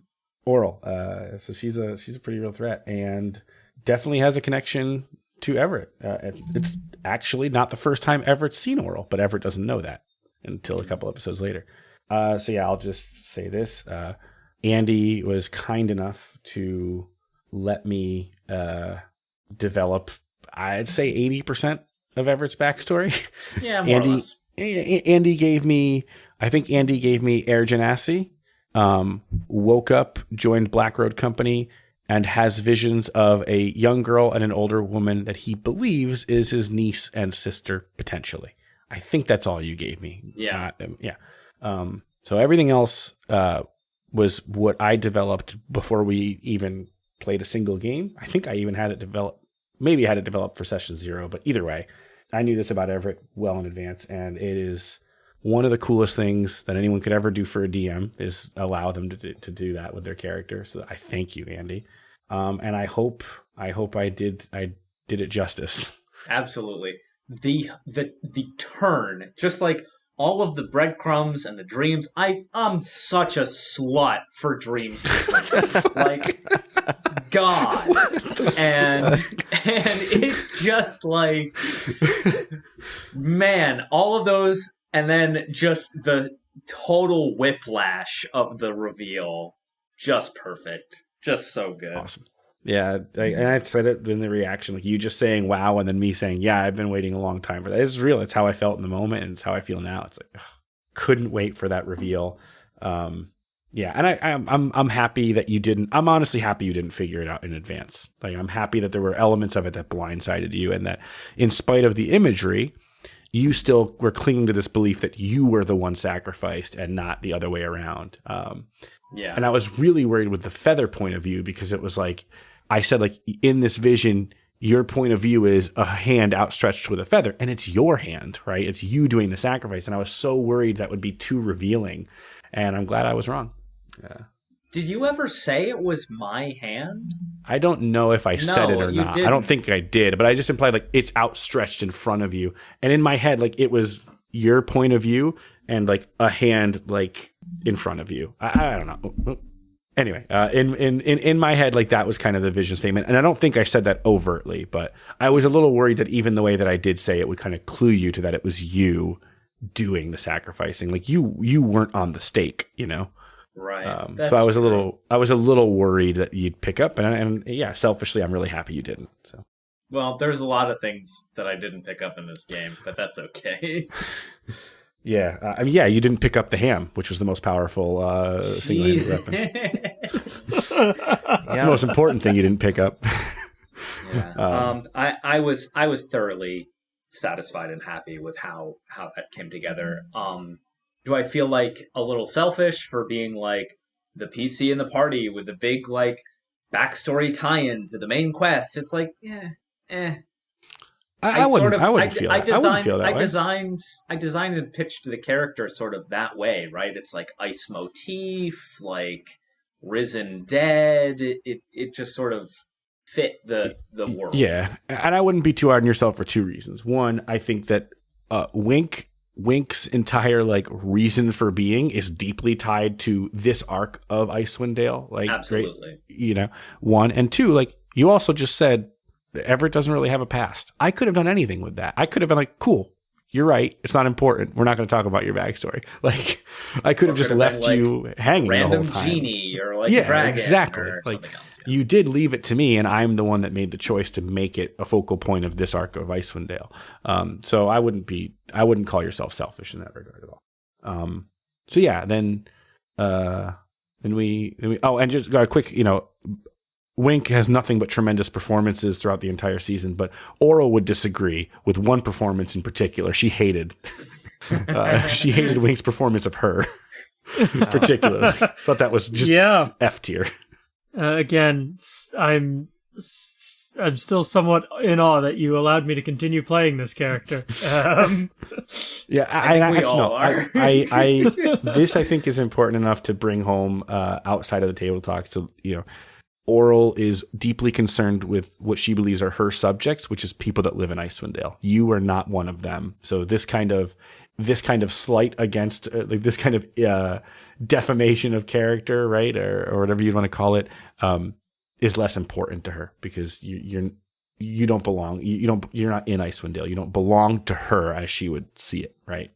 Auril. Uh, so she's a she's a pretty real threat, and definitely has a connection to Everett. Uh, it's actually not the first time Everett's seen Auril, but Everett doesn't know that until a couple episodes later. Uh, so yeah, I'll just say this: uh, Andy was kind enough to let me uh, develop. I'd say eighty percent of Everett's backstory. Yeah, more Andy- or less. A- A- Andy gave me, I think Andy gave me Air Genasi, um, woke up, joined Black Road Company, and has visions of a young girl and an older woman that he believes is his niece and sister potentially. I think that's all you gave me. Yeah. Uh, yeah. Um, so everything else uh, was what I developed before we even played a single game. I think I even had it developed. Maybe had it developed for session zero, but either way, I knew this about Everett well in advance, and it is one of the coolest things that anyone could ever do for a DM is allow them to to do that with their character. So I thank you, Andy, um, and I hope I hope I did I did it justice. Absolutely. The the the turn, just like all of the breadcrumbs and the dreams. I I'm such a slut for dreams. [LAUGHS] like God. And and it's just like man, all of those and then just the total whiplash of the reveal. Just perfect. Just so good. Awesome. Yeah, I, and I said it in the reaction, like you just saying "wow" and then me saying "yeah." I've been waiting a long time for that. It's real. It's how I felt in the moment, and it's how I feel now. It's like ugh, couldn't wait for that reveal. Um, yeah, and I, I'm I'm I'm happy that you didn't. I'm honestly happy you didn't figure it out in advance. Like I'm happy that there were elements of it that blindsided you, and that in spite of the imagery, you still were clinging to this belief that you were the one sacrificed and not the other way around. Um, Yeah. and I was really worried with the feather point of view because it was like I said, like in this vision, your point of view is a hand outstretched with a feather, and it's your hand, right? It's you doing the sacrifice. And I was so worried that would be too revealing. And I'm glad I was wrong. Did you ever say it was my hand? I don't know if I said it No, or not. I don't didn't. think I did, but I just implied like it's outstretched in front of you. And in my head, like it was your point of view and like a hand like in front of you. I, I don't know. Anyway, uh, in, in in in my head, like that was kind of the vision statement, and I don't think I said that overtly, but I was a little worried that even the way that I did say it would kind of clue you to that it was you doing the sacrificing, like you you weren't on the stake, you know. Right. Um, so I was a little I was a little worried that you'd pick up, and and yeah, selfishly, I'm really happy you didn't. So Well, there's a lot of things that I didn't pick up in this game, but that's okay. [LAUGHS] yeah, uh, I mean, yeah, you didn't pick up the ham, which was the most powerful uh, single-handed weapon. [LAUGHS] Jeez. The most important thing you didn't pick up. yeah. [LAUGHS] Um, I, I was I was thoroughly satisfied and happy with how how that came together. Um, do I feel like a little selfish for being like the PC in the party with the big like backstory tie-in to the main quest? It's like, yeah, eh. I, I wouldn't. sort of- I wouldn't I, feel. I that. designed, I wouldn't feel that I way. designed, I designed and pitched the character sort of that way, right? It's like ice motif, like risen dead. It, it, it just sort of fit the the world. Yeah, and I wouldn't be too hard on yourself for two reasons. One, I think that uh, Wink Wink's entire like reason for being is deeply tied to this arc of Icewind Dale. Like, great, absolutely. you know, one and two. Like, you also just said Everett doesn't really have a past. I could have done anything with that. I could have been like, cool. You're right. It's not important. We're not going to talk about your backstory. [LAUGHS] Like, I could Or have just left like, you hanging Random the whole time. genie or like Yeah, dragon exactly. Like, else. yeah. You did leave it to me, and I'm the one that made the choice to make it a focal point of this arc of Icewind Dale. Um, so I wouldn't be, I wouldn't call yourself selfish in that regard at all. Um, so yeah, then, uh, then we, then we, oh, and just a quick, you know, Wink has nothing but tremendous performances throughout the entire season, but Auril would disagree with one performance in particular. She hated, [LAUGHS] uh, she hated Wink's performance of her, [LAUGHS] particularly. Thought that was just yeah. F tier. Uh, again, I'm I'm still somewhat in awe that you allowed me to continue playing this character. [LAUGHS] Um, Yeah, I, I I, we actually all no. are. I, I, I, [LAUGHS] this I think is important enough to bring home uh, outside of the table talks. To you know, Auril is deeply concerned with what she believes are her subjects, which is people that live in Icewind Dale. You are not one of them. So this kind of this kind of slight against uh, like this kind of uh, defamation of character, right, or or whatever you'd want to call it, um, is less important to her because you, you're you don't belong. You, you don't. You're not in Icewind Dale. You don't belong to her as she would see it, right?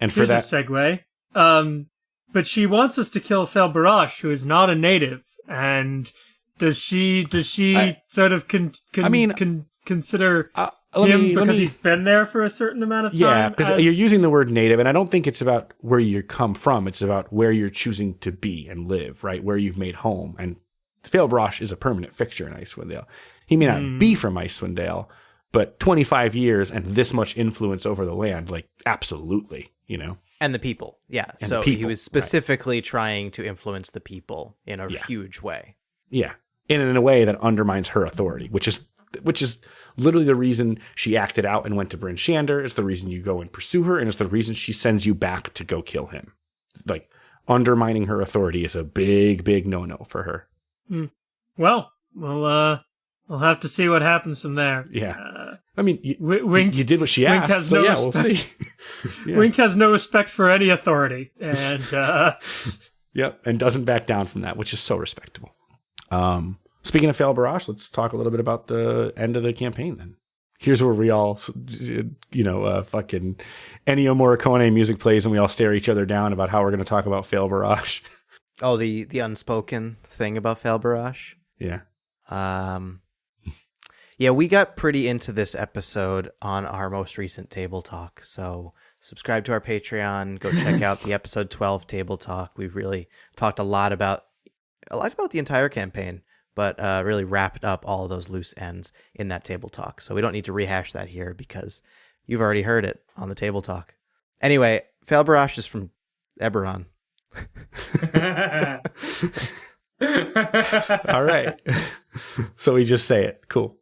And for here's that, a segue. Um, but she wants us to kill Fel Barash, who is not a native. And does she does she I- sort of con, con, I mean- con, consider uh, let him me, let because me, he's been there for a certain amount of time? yeah, because as- you're using the word native, and I don't think it's about where you come from. It's about where you're choosing to be and live, right? Where you've made home. And Failbrosh is a permanent fixture in Icewind Dale. He may not Hmm. be from Icewind Dale, but 25 years and this much influence over the land, like absolutely, you know. and the people. Yeah. And so the he people, was right. specifically trying to influence the people in a Yeah. huge way. Yeah. And in a way that undermines her authority, which is which is literally the reason she acted out and went to Bryn Shander. It's the reason you go and pursue her, and it's the reason she sends you back to go kill him. Like undermining her authority is a big, big no no for her. Well, we'll uh, we'll have to see what happens from there. Yeah. Uh, I mean, you, Wink, you did what she Wink asked, has so no yeah, we'll see. [LAUGHS] [LAUGHS] Yeah. Wink has no respect for any authority, and [LAUGHS] uh, Yep, and doesn't back down from that, which is so respectable. Um, speaking of Fail Barrage, let's talk a little bit about the end of the campaign. Then here's where we all, you know, uh, fucking Ennio Morricone music plays, and we all stare each other down about how we're going to talk about Fail Barrage. Oh, the the unspoken thing about Fail Barrage. yeah, Um, yeah, we got pretty into this episode on our most recent table talk. So subscribe to our Patreon. Go check out the [LAUGHS] episode twelve table talk. We've really talked a lot about a lot about the entire campaign, but uh, really wrapped up all of those loose ends in that table talk. So we don't need to rehash that here because you've already heard it on the table talk. Anyway, Fail Barrage is from Eberron. [LAUGHS] all right. [LAUGHS] so we just say it. Cool.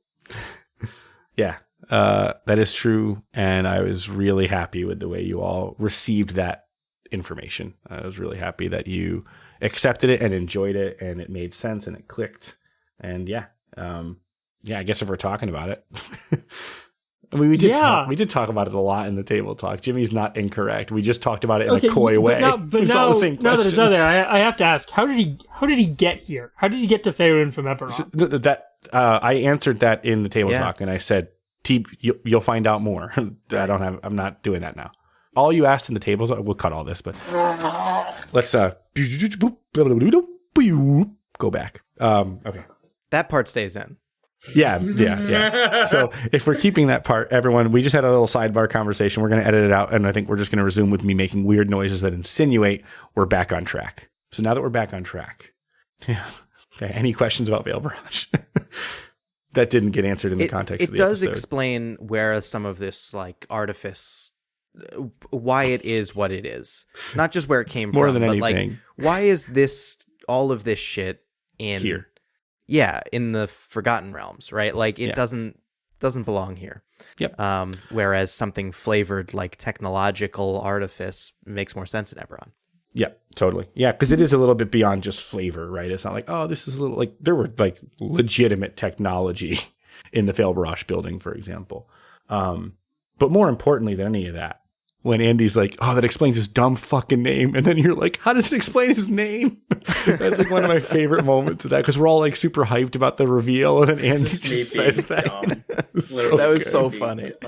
Yeah, uh, that is true, and I was really happy with the way you all received that information. I was really happy that you accepted it and enjoyed it, and it made sense and it clicked. And yeah, um, yeah. I guess if we're talking about it, [LAUGHS] I mean, we did Yeah. talk, we did talk about it a lot in the table talk. Jimmy's not incorrect. We just talked about it in okay, a coy but way. Now, [LAUGHS] but It's now, all the same now that it's out there, I, I have to ask: How did he? How did he get here? How did he get to Faerun from Eberron? Th- th- that uh, I answered that in the table Yeah. talk, and I said, "T, you, you'll find out more." [LAUGHS] I don't have. I'm not doing that now. All you asked in the tables, we'll cut all this, but let's uh go back. Um, okay. That part stays in. Yeah, yeah, yeah. [LAUGHS] So if we're keeping that part, everyone, we just had a little sidebar conversation. We're going to edit it out, and I think we're just going to resume with me making weird noises that insinuate we're back on track. So now that we're back on track, yeah. Okay. Any questions about Veil Barrage? [LAUGHS] that didn't get answered in the it, context it of the does episode. explain where some of this like artifice uh, why it is what it is not just where it came More from than but like why is this all of this shit in Here. Yeah in the forgotten realms right like it Yeah. doesn't doesn't belong here Yep. um whereas something flavored like technological artifice makes more sense in Eberron Yeah, totally. Yeah, because it is a little bit beyond just flavor, right? It's not like, oh, this is a little like there were like legitimate technology [LAUGHS] in the Fail Barrage building, for example. Um, but more importantly than any of that, when Andy's like, oh, that explains his dumb fucking name, and then you're like, how does it explain his name? [LAUGHS] That's like one of my favorite moments of that because we're all like super hyped about the reveal, and then Andy Just just, says that. dumb. [LAUGHS] It's That was good. so funny. [LAUGHS]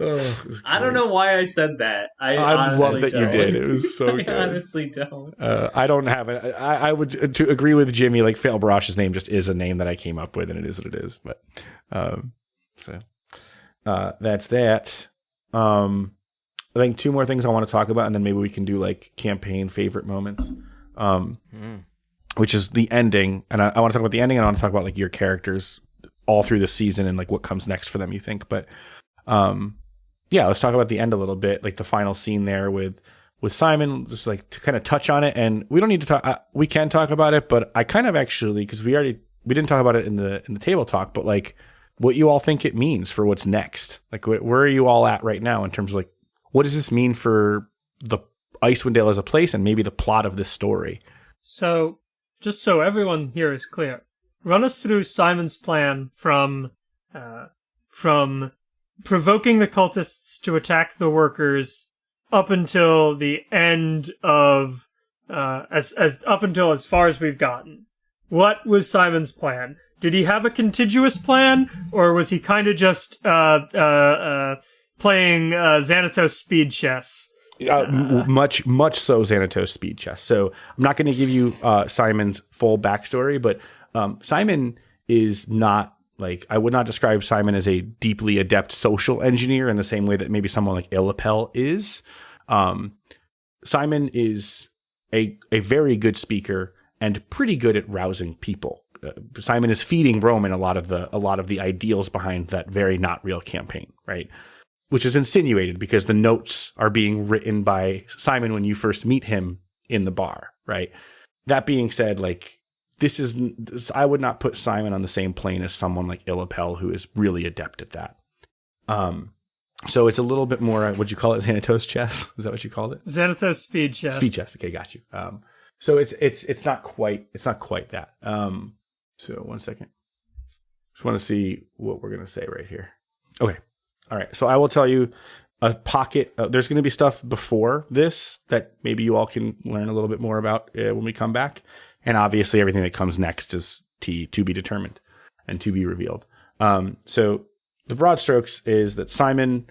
Oh, was I don't know why I said that. I, I love that you don't. did. It was so I good. honestly don't. Uh, I don't have it. I, I would to agree with Jimmy. Like Fail Barrage's name just is a name that I came up with, and it is what it is. But um, so uh, that's that. Um, I think two more things I want to talk about, and then maybe we can do like campaign favorite moments. Um, Mm. which is the ending, and I, I want to talk about the ending, and I want to talk about like your characters all through the season and like what comes next for them. You think, but um, yeah, let's talk about the end a little bit, like the final scene there with with Simon, just like to kind of touch on it, and we don't need to talk. Uh, we can talk about it, but I kind of actually because we already we didn't talk about it in the in the table talk, but like what you all think it means for what's next. Like wh- where are you all at right now in terms of like what does this mean for the Icewind Dale as a place and maybe the plot of this story? So, just so everyone here is clear, run us through Simon's plan from uh, from provoking the cultists to attack the workers up until the end of uh, as as up until as far as we've gotten. What was Simon's plan? Did he have a contiguous plan, or was he kind of just uh, uh, uh, playing uh, Xanatos speed chess? uh, much much so Xanatos speed chess. So I'm not going to give you uh, Simon's full backstory, but um, Simon is not like I would not describe Simon as a deeply adept social engineer in the same way that maybe someone like Illapel is. Um, Simon is a a very good speaker and pretty good at rousing people. Uh, Simon is feeding Roman a lot of the a lot of the ideals behind that very not real campaign, right? which is insinuated because the notes are being written by Simon when you first meet him in the bar, right? That being said, like this is this, I would not put Simon on the same plane as someone like Illapel who is really adept at that. Um, so it's a little bit more. What would you call it [LAUGHS] Xanatos chess? Is that what you called it? Xanatos speed chess. Speed chess. Okay, got you. Um, so it's it's it's not quite it's not quite that. Um, so one second. Just want to see what we're gonna say right here. Okay. All right. So I will tell you a pocket. Uh, there's going to be stuff before this that maybe you all can learn a little bit more about uh, when we come back. And obviously, everything that comes next is t to be determined and to be revealed. Um, so the broad strokes is that Simon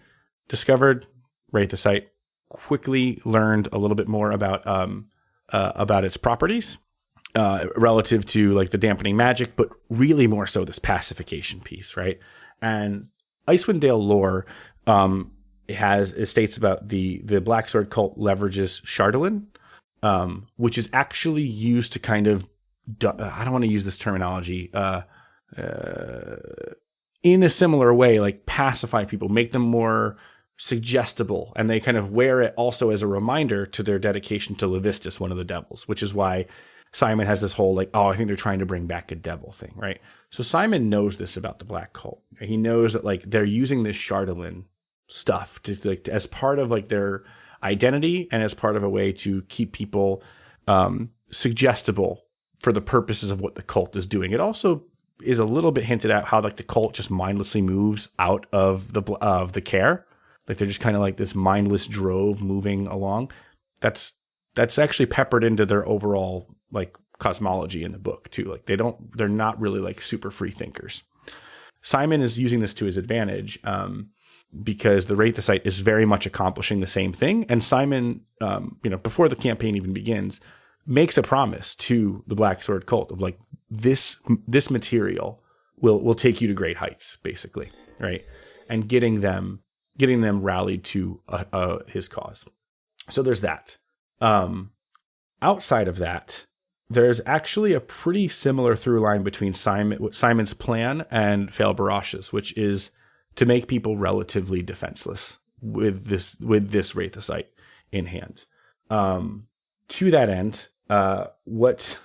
discovered Wraithosite, quickly learned a little bit more about um, uh, about its properties uh, relative to like the dampening magic, but really more so this pacification piece, right? And Icewind Dale lore um, has it states about the the Black Sword cult leverages Chardalyn, um, which is actually used to kind of I don't want to use this terminology. Uh, uh, in a similar way, like pacify people, make them more suggestible, and they kind of wear it also as a reminder to their dedication to Levistus, one of the devils, which is why Simon has this whole like, oh, I think they're trying to bring back a devil thing, right? So Simon knows this about the black cult. He knows that like they're using this Chardalyn stuff to like as part of like their identity and as part of a way to keep people um, suggestible for the purposes of what the cult is doing. It also is a little bit hinted at how like the cult just mindlessly moves out of the of the care, like they're just kind of like this mindless drove moving along. That's that's actually peppered into their overall like cosmology in the book too. Like they don't they're not really like super free thinkers. Simon is using this to his advantage. Um, because the Wraithosite is very much accomplishing the same thing. And Simon, um, you know, before the campaign even begins, makes a promise to the Black Sword cult of like this this material will will take you to great heights, basically, right? And getting them getting them rallied to uh, uh, his cause. So there's that. Um, outside of that, there's actually a pretty similar through line between Simon Simon's plan and Fail Barash's, which is to make people relatively defenseless with this with this Wraithosite in hand. Um, to that end, uh, what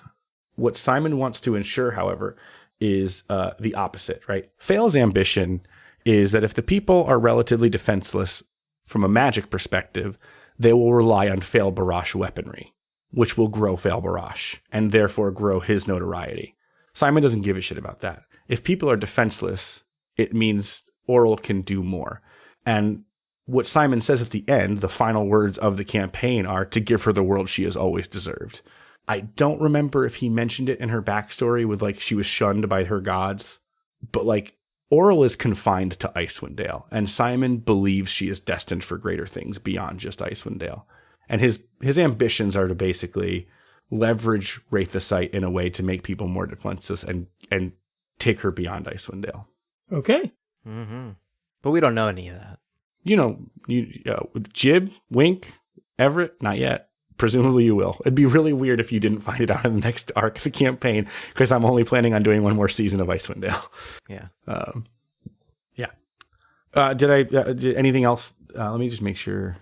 what Simon wants to ensure, however, is uh, the opposite. Right? Fail's ambition is that if the people are relatively defenseless from a magic perspective, they will rely on Fail Barash weaponry, which will grow Fail Barash and therefore grow his notoriety. Simon doesn't give a shit about that. If people are defenseless, it means Auril can do more. And what Simon says at the end, the final words of the campaign are to give her the world she has always deserved. I don't remember if he mentioned it in her backstory with like she was shunned by her gods, but like Auril is confined to Icewind Dale, and Simon believes she is destined for greater things beyond just Icewind Dale. And his his ambitions are to basically leverage Wraithosite in a way to make people more defenseless and and take her beyond Icewind Dale. Okay. Mm-hmm. But we don't know any of that. You know, you uh, Jib, Wink, Everett, not yet. Presumably you will. It'd be really weird if you didn't find it out in the next arc of the campaign because I'm only planning on doing one more season of Icewind Dale. Yeah. Um, yeah. Uh, did I? Uh, did anything else? Uh, let me just make sure.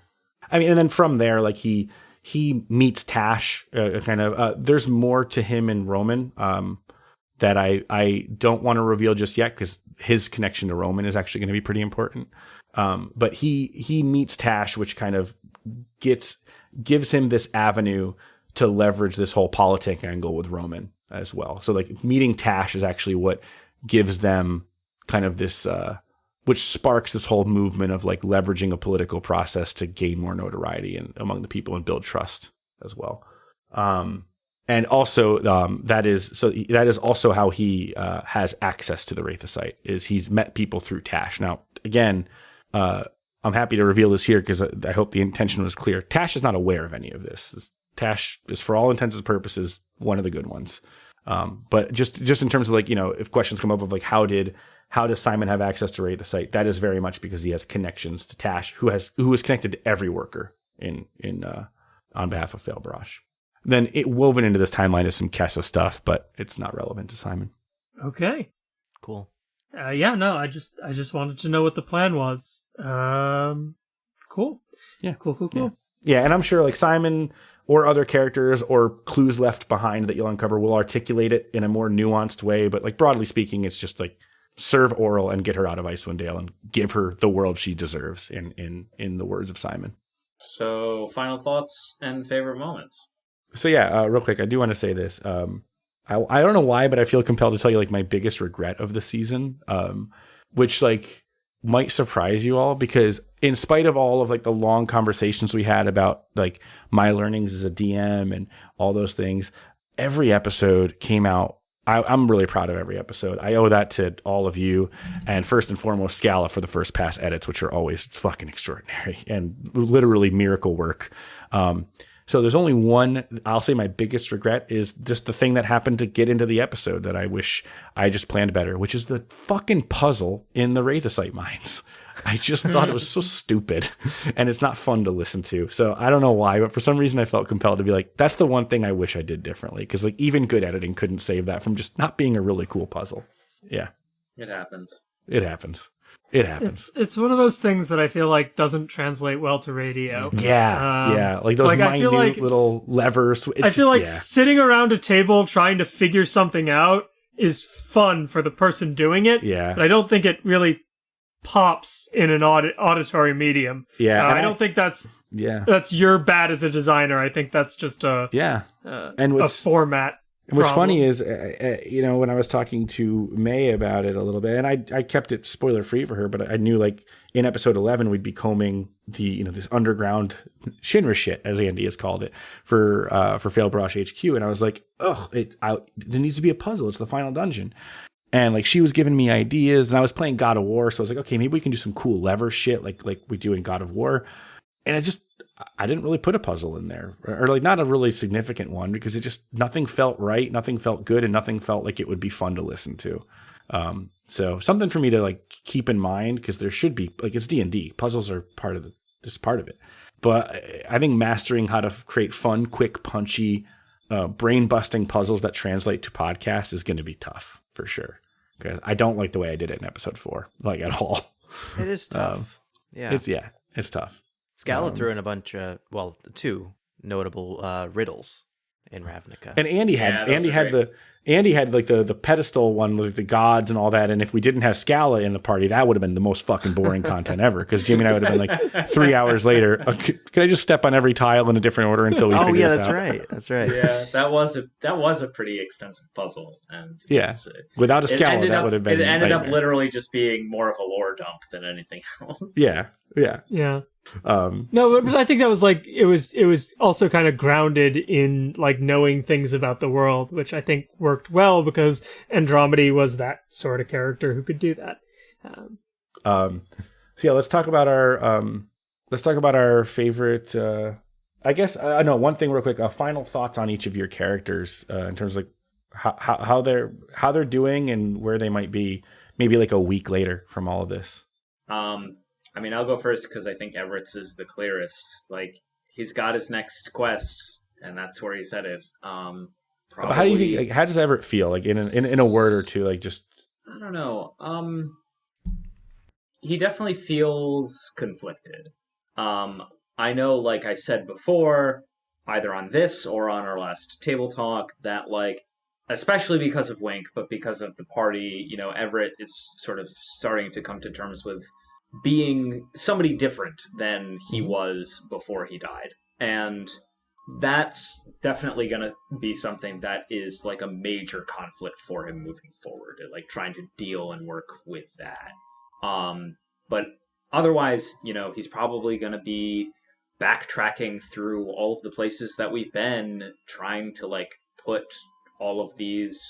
I mean, and then from there, like he he meets Tash. Uh, kind of. Uh, there's more to him and Roman. Um, that I I don't want to reveal just yet because his connection to Roman is actually going to be pretty important. Um, but he he meets Tash, which kind of gets gives him this avenue to leverage this whole politic angle with Roman as well. So like meeting Tash is actually what gives them kind of this uh, which sparks this whole movement of like leveraging a political process to gain more notoriety and among the people and build trust as well. Um, and also um, that is so that is also how he uh, has access to the Wraithosite is he's met people through Tash. Now again, uh, I'm happy to reveal this here because I, I, hope the intention was clear. Tash is not aware of any of this. this. Tash is for all intents and purposes one of the good ones. Um, but just just in terms of like you know if questions come up of like how did how does Simon have access to Wraithosite? That is very much because he has connections to Tash, who has who is connected to every worker in in uh, on behalf of Fail Barash. Then it woven into this timeline is some Kessa stuff, but it's not relevant to Simon. Okay. Cool. Uh, yeah, no, I just I just wanted to know what the plan was. Um, cool. Yeah. cool, cool, cool. Yeah, and I'm sure like Simon or other characters or clues left behind that you'll uncover will articulate it in a more nuanced way. But like broadly speaking, it's just like serve Auril and get her out of Icewind Dale and give her the world she deserves. In in in the words of Simon. So, final thoughts and favorite moments. So yeah, uh, real quick, I do want to say this. Um, I I don't know why, but I feel compelled to tell you like my biggest regret of the season, um, which like might surprise you all because in spite of all of like the long conversations we had about like my learnings as a DM and all those things, every episode came out. I, I'm really proud of every episode. I owe that to all of you, and first and foremost, Scala for the first pass edits, which are always fucking extraordinary [LAUGHS] and literally miracle work. Um, so there's only one. I'll say my biggest regret is just the thing that happened to get into the episode that I wish I just planned better, which is the fucking puzzle in the Wraithosite mines. I just [LAUGHS] thought it was so stupid, and it's not fun to listen to. So I don't know why, but for some reason I felt compelled to be like, that's the one thing I wish I did differently, because like even good editing couldn't save that from just not being a really cool puzzle. Yeah, It happens. it happens. It happens. It's it's one of those things that I feel like doesn't translate well to radio. Yeah, Um, yeah, like those like, I minute like little levers. It's I feel like just- sitting around a table trying to figure something out is fun for the person doing it. Yeah. But I don't think it really pops in an audit, auditory medium. yeah, Uh, I don't think that's yeah, that's your bad as a designer. I think that's just a yeah. uh, And a format. And what's problem. funny is, uh, uh, you know, when I was talking to May about it a little bit, and I I kept it spoiler free for her, but I knew like in episode eleven we'd be combing the you know this underground Shinra shit as Andy has called it for uh for Fail Brush HQ, and I was like, oh, it I, there needs to be a puzzle. It's the final dungeon. And like she was giving me ideas, and I was playing God of War, so I was like, okay, maybe we can do some cool lever shit like like we do in God of War. And I just I didn't really put a puzzle in there, or, like not a really significant one, because it just nothing felt right, nothing felt good, and nothing felt like it would be fun to listen to. Um, so something for me to like keep in mind because there should be like it's D and D puzzles are part of the just part of it. But I think mastering how to create fun, quick, punchy, uh, brain busting puzzles that translate to podcast is going to be tough for sure. Because I don't like the way I did it in episode four, like at all. It is [LAUGHS] tough. yeah. It's yeah, it's tough. Scala threw in a bunch of well, two notable uh, riddles in Ravnica. And Andy had Yeah, Andy had great. the Andy had like the the pedestal one with the gods and all that. And if we didn't have Scala in the party, that would have been the most fucking boring content ever. Because Jimmy and I would have been like [LAUGHS] three hours later. Uh, c- Can I just step on every tile in a different order until we? oh figure yeah, this that's out? right. That's right. Yeah, that was a that was a pretty extensive puzzle, and [LAUGHS] Yeah. it's- Without a Scala, that up would have been. it ended up literally just being more of a lore dump than anything [LAUGHS] else. Yeah, yeah. Yeah. Um, No, but I think that was like it was it was also kind of grounded in like knowing things about the world, which I think worked well because Andromedy was that sort of character who could do that. Um, Um, so yeah, let's talk about our um, let's talk about our favorite. Uh, I guess I know one thing real quick. Uh, final thoughts on each of your characters uh, in terms of like how, how how they're how they're doing and where they might be. Maybe like a week later from all of this. Um, I mean, I'll go first because I think Everett's is the clearest. Like he's got his next quest, and that's where he's headed. Um, But how do you think? Like, how does Everett feel? Like in a, in in a word or two, like just I don't know. Um, he definitely feels conflicted. Um, I know, like I said before, either on this or on our last table talk, that like, especially because of Wink, but because of the party, you know, Everett is sort of starting to come to terms with being somebody different than he Mhm. was before he died, and that's definitely going to be something that is like a major conflict for him moving forward like trying to deal and work with that. Um but otherwise you know he's probably going to be backtracking through all of the places that we've been trying to like put all of these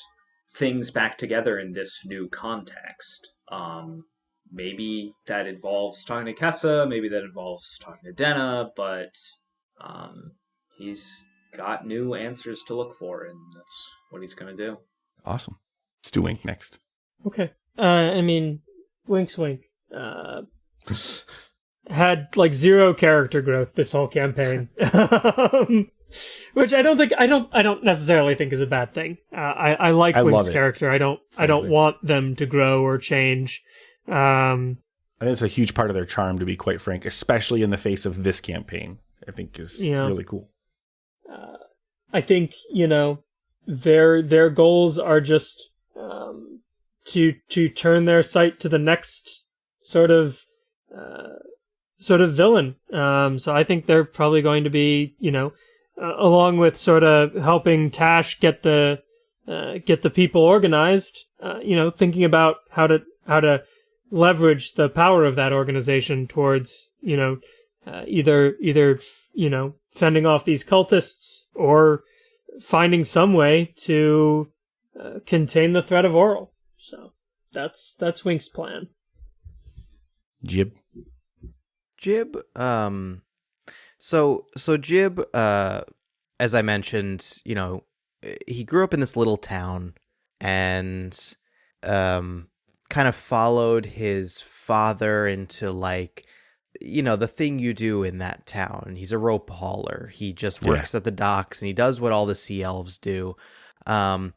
things back together in this new context. Um maybe that involves talking to Kessa, maybe that involves talking to Denna, but um, he's got new answers to look for, and that's what he's going to do. awesome. Let's do Wink next. okay. Uh, I mean, Wink's Wink. Uh, had like zero character growth this whole campaign. [LAUGHS] Um, which I don't think I don't I don't necessarily think is a bad thing. Uh, I I like I Wink's character. I don't I don't want them to grow or change. Um, I think it's a huge part of their charm, to be quite frank, especially in the face of this campaign. I think is Yeah. really cool. I think you know their their goals are just um, to to turn their sight to the next sort of uh, sort of villain. Um, so I think they're probably going to be you know uh, along with sort of helping Tash get the uh, get the people organized. Uh, you know, thinking about how to how to leverage the power of that organization towards you know uh, either either you know fending off these cultists or finding some way to uh, contain the threat of Auril. So that's that's Wink's plan. Jib. Jib, um, so so Jib, uh, as I mentioned, you know, he grew up in this little town, and um, kind of followed his father into like, you know, the thing you do in that town. He's a rope hauler. He just Yeah. works at the docks, and he does what all the sea elves do. Um,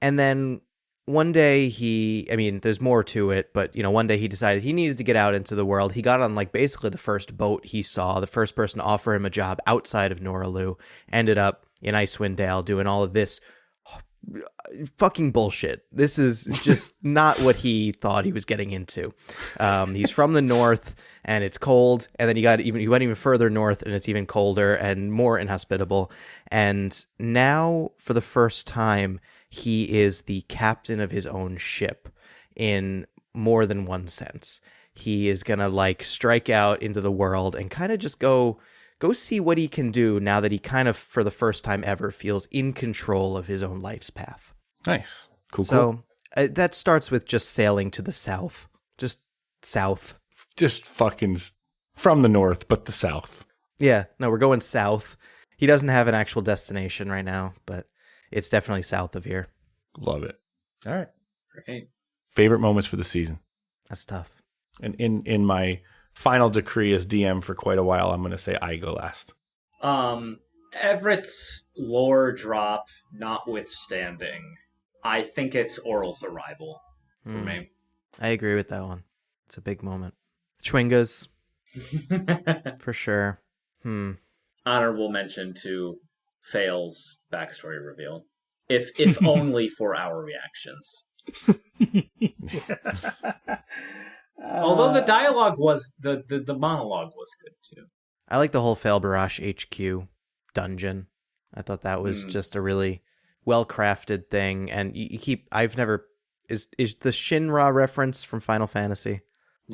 and then one day he i mean there's more to it but you know one day he decided he needed to get out into the world he got on like basically the first boat he saw the first person to offer him a job outside of noralu ended up in icewind dale doing all of this fucking bullshit. This is just [LAUGHS] not what he thought he was getting into. Um, he's from the north and it's cold and then he got even he went even further north and it's even colder and more inhospitable. And now for the first time he is the captain of his own ship in more than one sense. He is going to like strike out into the world and kind of just go go see what he can do now that he kind of for the first time ever feels in control of his own life's path. Nice. Cool, cool. So uh, that starts with just sailing to the south. Just south. Just fucking from the north, but the south. Yeah, no, we're going south. He doesn't have an actual destination right now, but it's definitely south of here. Love it. All right. Great. Favorite moments for the season. That's tough. And in in my final decree as DM for quite a while, I'm going to say I go last. Um, Everett's lore drop notwithstanding, I think it's Auril's arrival for Hmm. me. I agree with that one. It's a big moment. Chwingas, [LAUGHS] for sure. Hmm. Honorable mention to Fail's backstory reveal, if if [LAUGHS] only for our reactions. [LAUGHS] Although the Uh, dialogue was the, the the monologue was good too. I like the whole Fail Barash HQ dungeon. I thought that was Mm. just a really well crafted thing. And you, you keep, I've never, is, is the Shinra reference from Final Fantasy?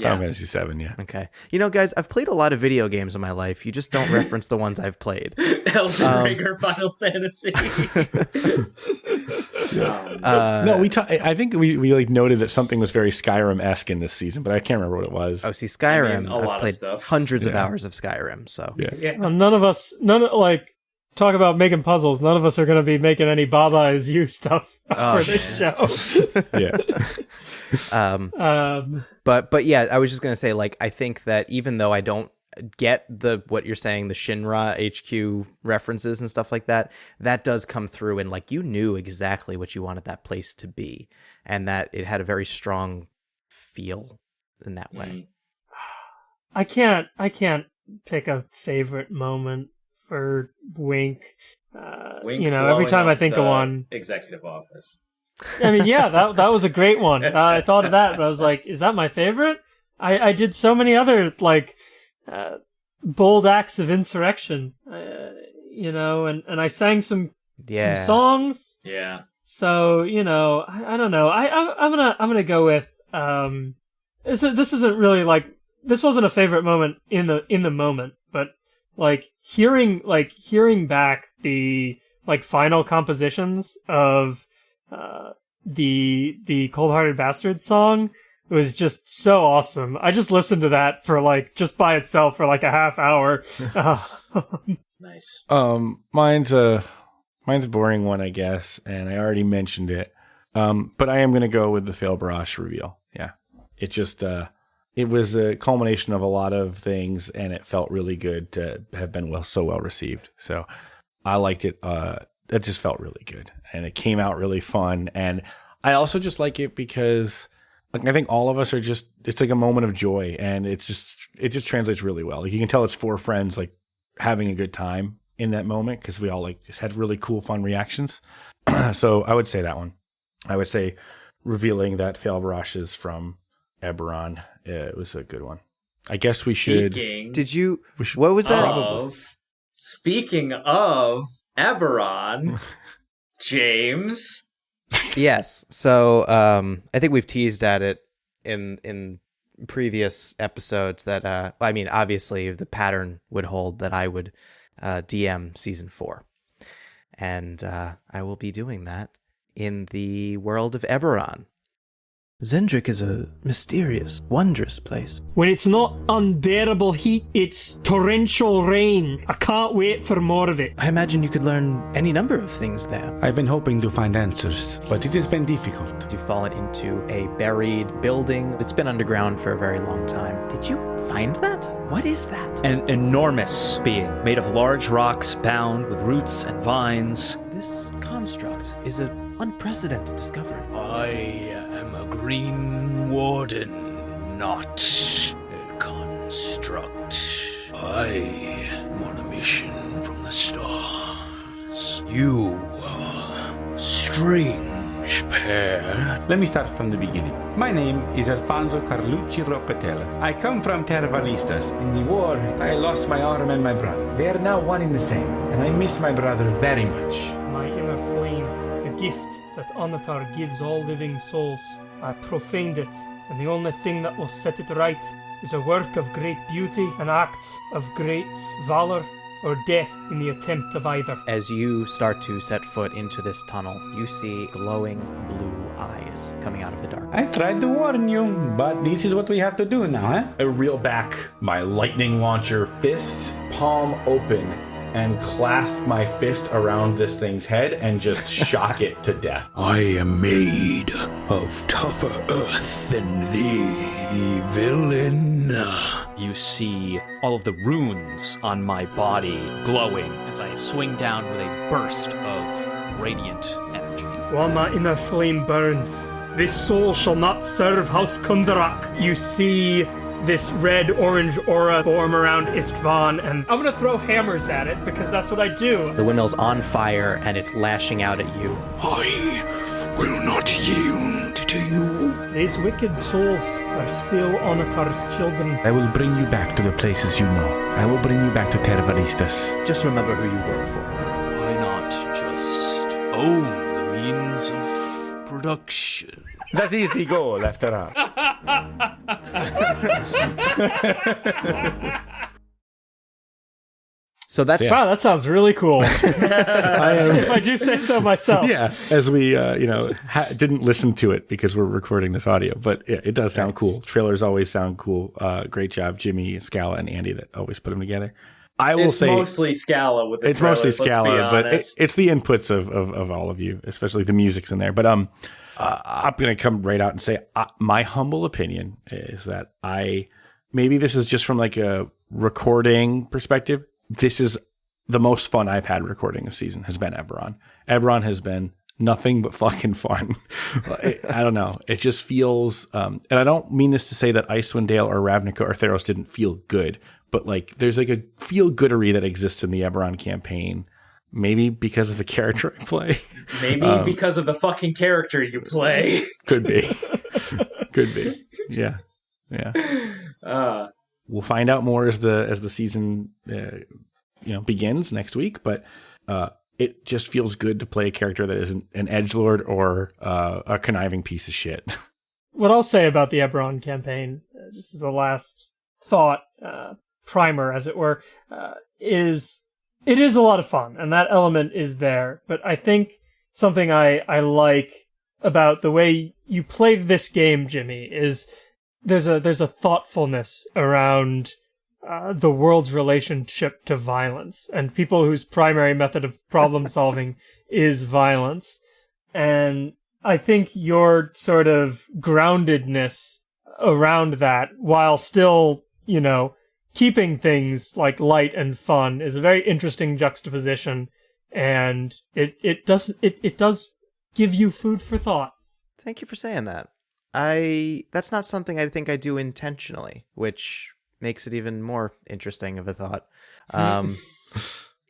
Final Fantasy Seven, yeah. Okay. You know, guys, I've played a lot of video games in my life. You just don't [LAUGHS] reference the ones I've played. Elden Um, Ring or Final Fantasy. [LAUGHS] [LAUGHS] Um, Uh, no, we. Ta- I think we, we like noted that something was very Skyrim esque in this season, but I can't remember what it was. Oh, see, Skyrim. I mean, a lot I've of played stuff. hundreds of hours of Skyrim. So yeah. yeah. Well, none of us, none of, like talk about making puzzles. None of us are going to be making any Baba is you stuff [LAUGHS] Oh, for this show. [LAUGHS] yeah. [LAUGHS] um, um, but but yeah, I was just gonna say like I think that even though I don't get the what you're saying the Shinra HQ references and stuff like that, that does come through and like you knew exactly what you wanted that place to be, and that it had a very strong feel in that way. Mm. I can't, I can't pick a favorite moment for Wink. Uh, Wink you know, every time I think of one, executive office. I mean, yeah, that that was a great one. [LAUGHS] Uh, I thought of that, but I was like, is that my favorite? I I did so many other like uh, bold acts of insurrection, uh, you know, and and I sang some Yeah, some songs. Yeah. So you know, I, I don't know. I, I I'm gonna I'm gonna go with um. This is- this isn't really like this wasn't a favorite moment in the in the moment, but like hearing like hearing back the like final compositions of uh the the cold hearted bastard song was just so awesome. I just listened to that for like just by itself for like a half hour. [LAUGHS] Uh, Nice. Um, mine's a mine's a boring one, I guess, and I already mentioned it. Um, but I am gonna go with the Fail Barrage reveal. Yeah, it just uh, it was a culmination of a lot of things, and it felt really good to have been well so well received. So I liked it. Uh, it just felt really good, and it came out really fun. And I also just like it because like, I think all of us are just. It's like a moment of joy, and it's just it just translates really well. Like you can tell it's four friends like having a good time in that moment because we all like just had really cool, fun reactions. [CLEARS THROAT] so I would say that one. I would say revealing that Failbarash is from Eberron. It was a good one. I guess we should. Speaking Did you? We should What was that? of speaking of Eberron, [LAUGHS] James. Yes. So um, I think we've teased at it in in previous episodes that uh, I mean, obviously the pattern would hold that I would uh, DM season four, and uh, I will be doing that in the world of Eberron. Xen'drik is a mysterious, wondrous place. When it's not unbearable heat, it's torrential rain. I can't wait for more of it. I imagine you could learn any number of things there. I've been hoping to find answers, but it has been difficult. You've fallen into a buried building. It's been underground for a very long time. Did you find that? What is that? An enormous being made of large rocks bound with roots and vines. This construct is an unprecedented discovery. I uh, am Green Warden, not a construct. I am on a mission from the stars. You are a strange pair. Let me start from the beginning. My name is Alfonso Carlucci Ropetella. I come from Terra Valistas. In the war, I lost my arm and my brother. They are now one in the same, and I miss my brother very much. My inner flame, the gift that Onatar gives all living souls. I profaned it, and the only thing that will set it right is a work of great beauty, an act of great valor, or death in the attempt of either. As you start to set foot into this tunnel, you see glowing blue eyes coming out of the dark. I tried to warn you, but this is what we have to do now, eh? I reel back my lightning launcher fist, palm open, and clasp my fist around this thing's head and just [LAUGHS] shock it to death. I am made of tougher earth than thee, villain. You see all of the runes on my body glowing as I swing down with a burst of radiant energy. While my inner flame burns, this soul shall not serve House Kundarak. You see this red orange aura form around Istvan, and I'm gonna throw hammers at it because that's what I do. The windmill's on fire and it's lashing out at you. I will not yield to you. These wicked souls are still Onatar's children. I will bring you back to the places you know. I will bring you back to Terra Valistas. Just remember who you work for. Why not just own the means of production? That is the goal, after all. So that's Wow, that sounds really cool. [LAUGHS] if I do say so myself. Yeah, as we uh, you know ha- didn't listen to it because we're recording this audio, but yeah, it does sound cool. Trailers always sound cool. Uh, great job, Jimmy, Scala, and Andy that always put them together. I will it's say mostly Scala with the it's mostly trailers, let's Scala, but it, it's the inputs of, of, of all of you, especially the music's in there. But um, uh, I'm gonna come right out and say uh, my humble opinion is that I maybe this is just from like a recording perspective. This is the most fun I've had recording this season has been Eberron. Eberron has been nothing but fucking fun. I, [LAUGHS] I don't know. It just feels, um, and I don't mean this to say that Icewind Dale or Ravnica or Theros didn't feel good, but like there's like a feel goodery that exists in the Eberron campaign. Maybe because of the character I play. Maybe um, because of the fucking character you play. Could be. [LAUGHS] Could be. Yeah. Yeah. Uh, We'll find out more as the as the season uh, you know begins next week, but uh it just feels good to play a character that isn't an edge lord or uh, a conniving piece of shit. [LAUGHS] What I'll say about the Eberron campaign, uh, just as a last thought, uh, primer, as it were, uh, is it is a lot of fun, and that element is there. But I think something I, I like about the way you play this game, Jimmy, is there's a there's a thoughtfulness around uh, the world's relationship to violence and people whose primary method of problem [LAUGHS] solving is violence. And I think your sort of groundedness around that, while still, you know, keeping things like light and fun, is a very interesting juxtaposition and it it doesn't it it does give you food for thought. Thank you for saying that. I that's not something I think I do intentionally, which makes it even more interesting of a thought. Um,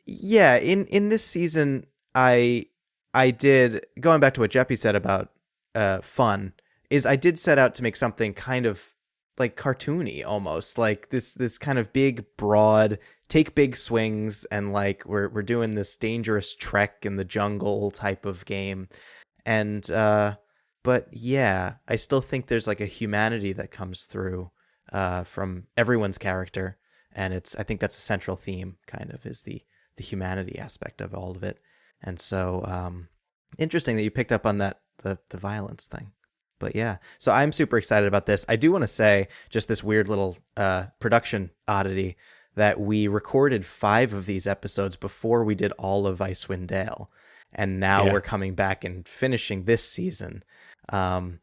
yeah, in in this season, I I did going back to what Jeppy said about uh, fun is I did set out to make something kind of like cartoony almost like this this kind of big broad take big swings and like we're we're doing this dangerous trek in the jungle type of game. And uh but yeah i still think there's like a humanity that comes through uh from everyone's character. And it's i think that's a central theme kind of is the the humanity aspect of all of it. And so um interesting that you picked up on that the the violence thing but yeah so i'm super excited about this i do want to say just this weird little uh production oddity that we recorded five of these episodes before we did all of icewind dale and now Yeah. we're coming back and finishing this season um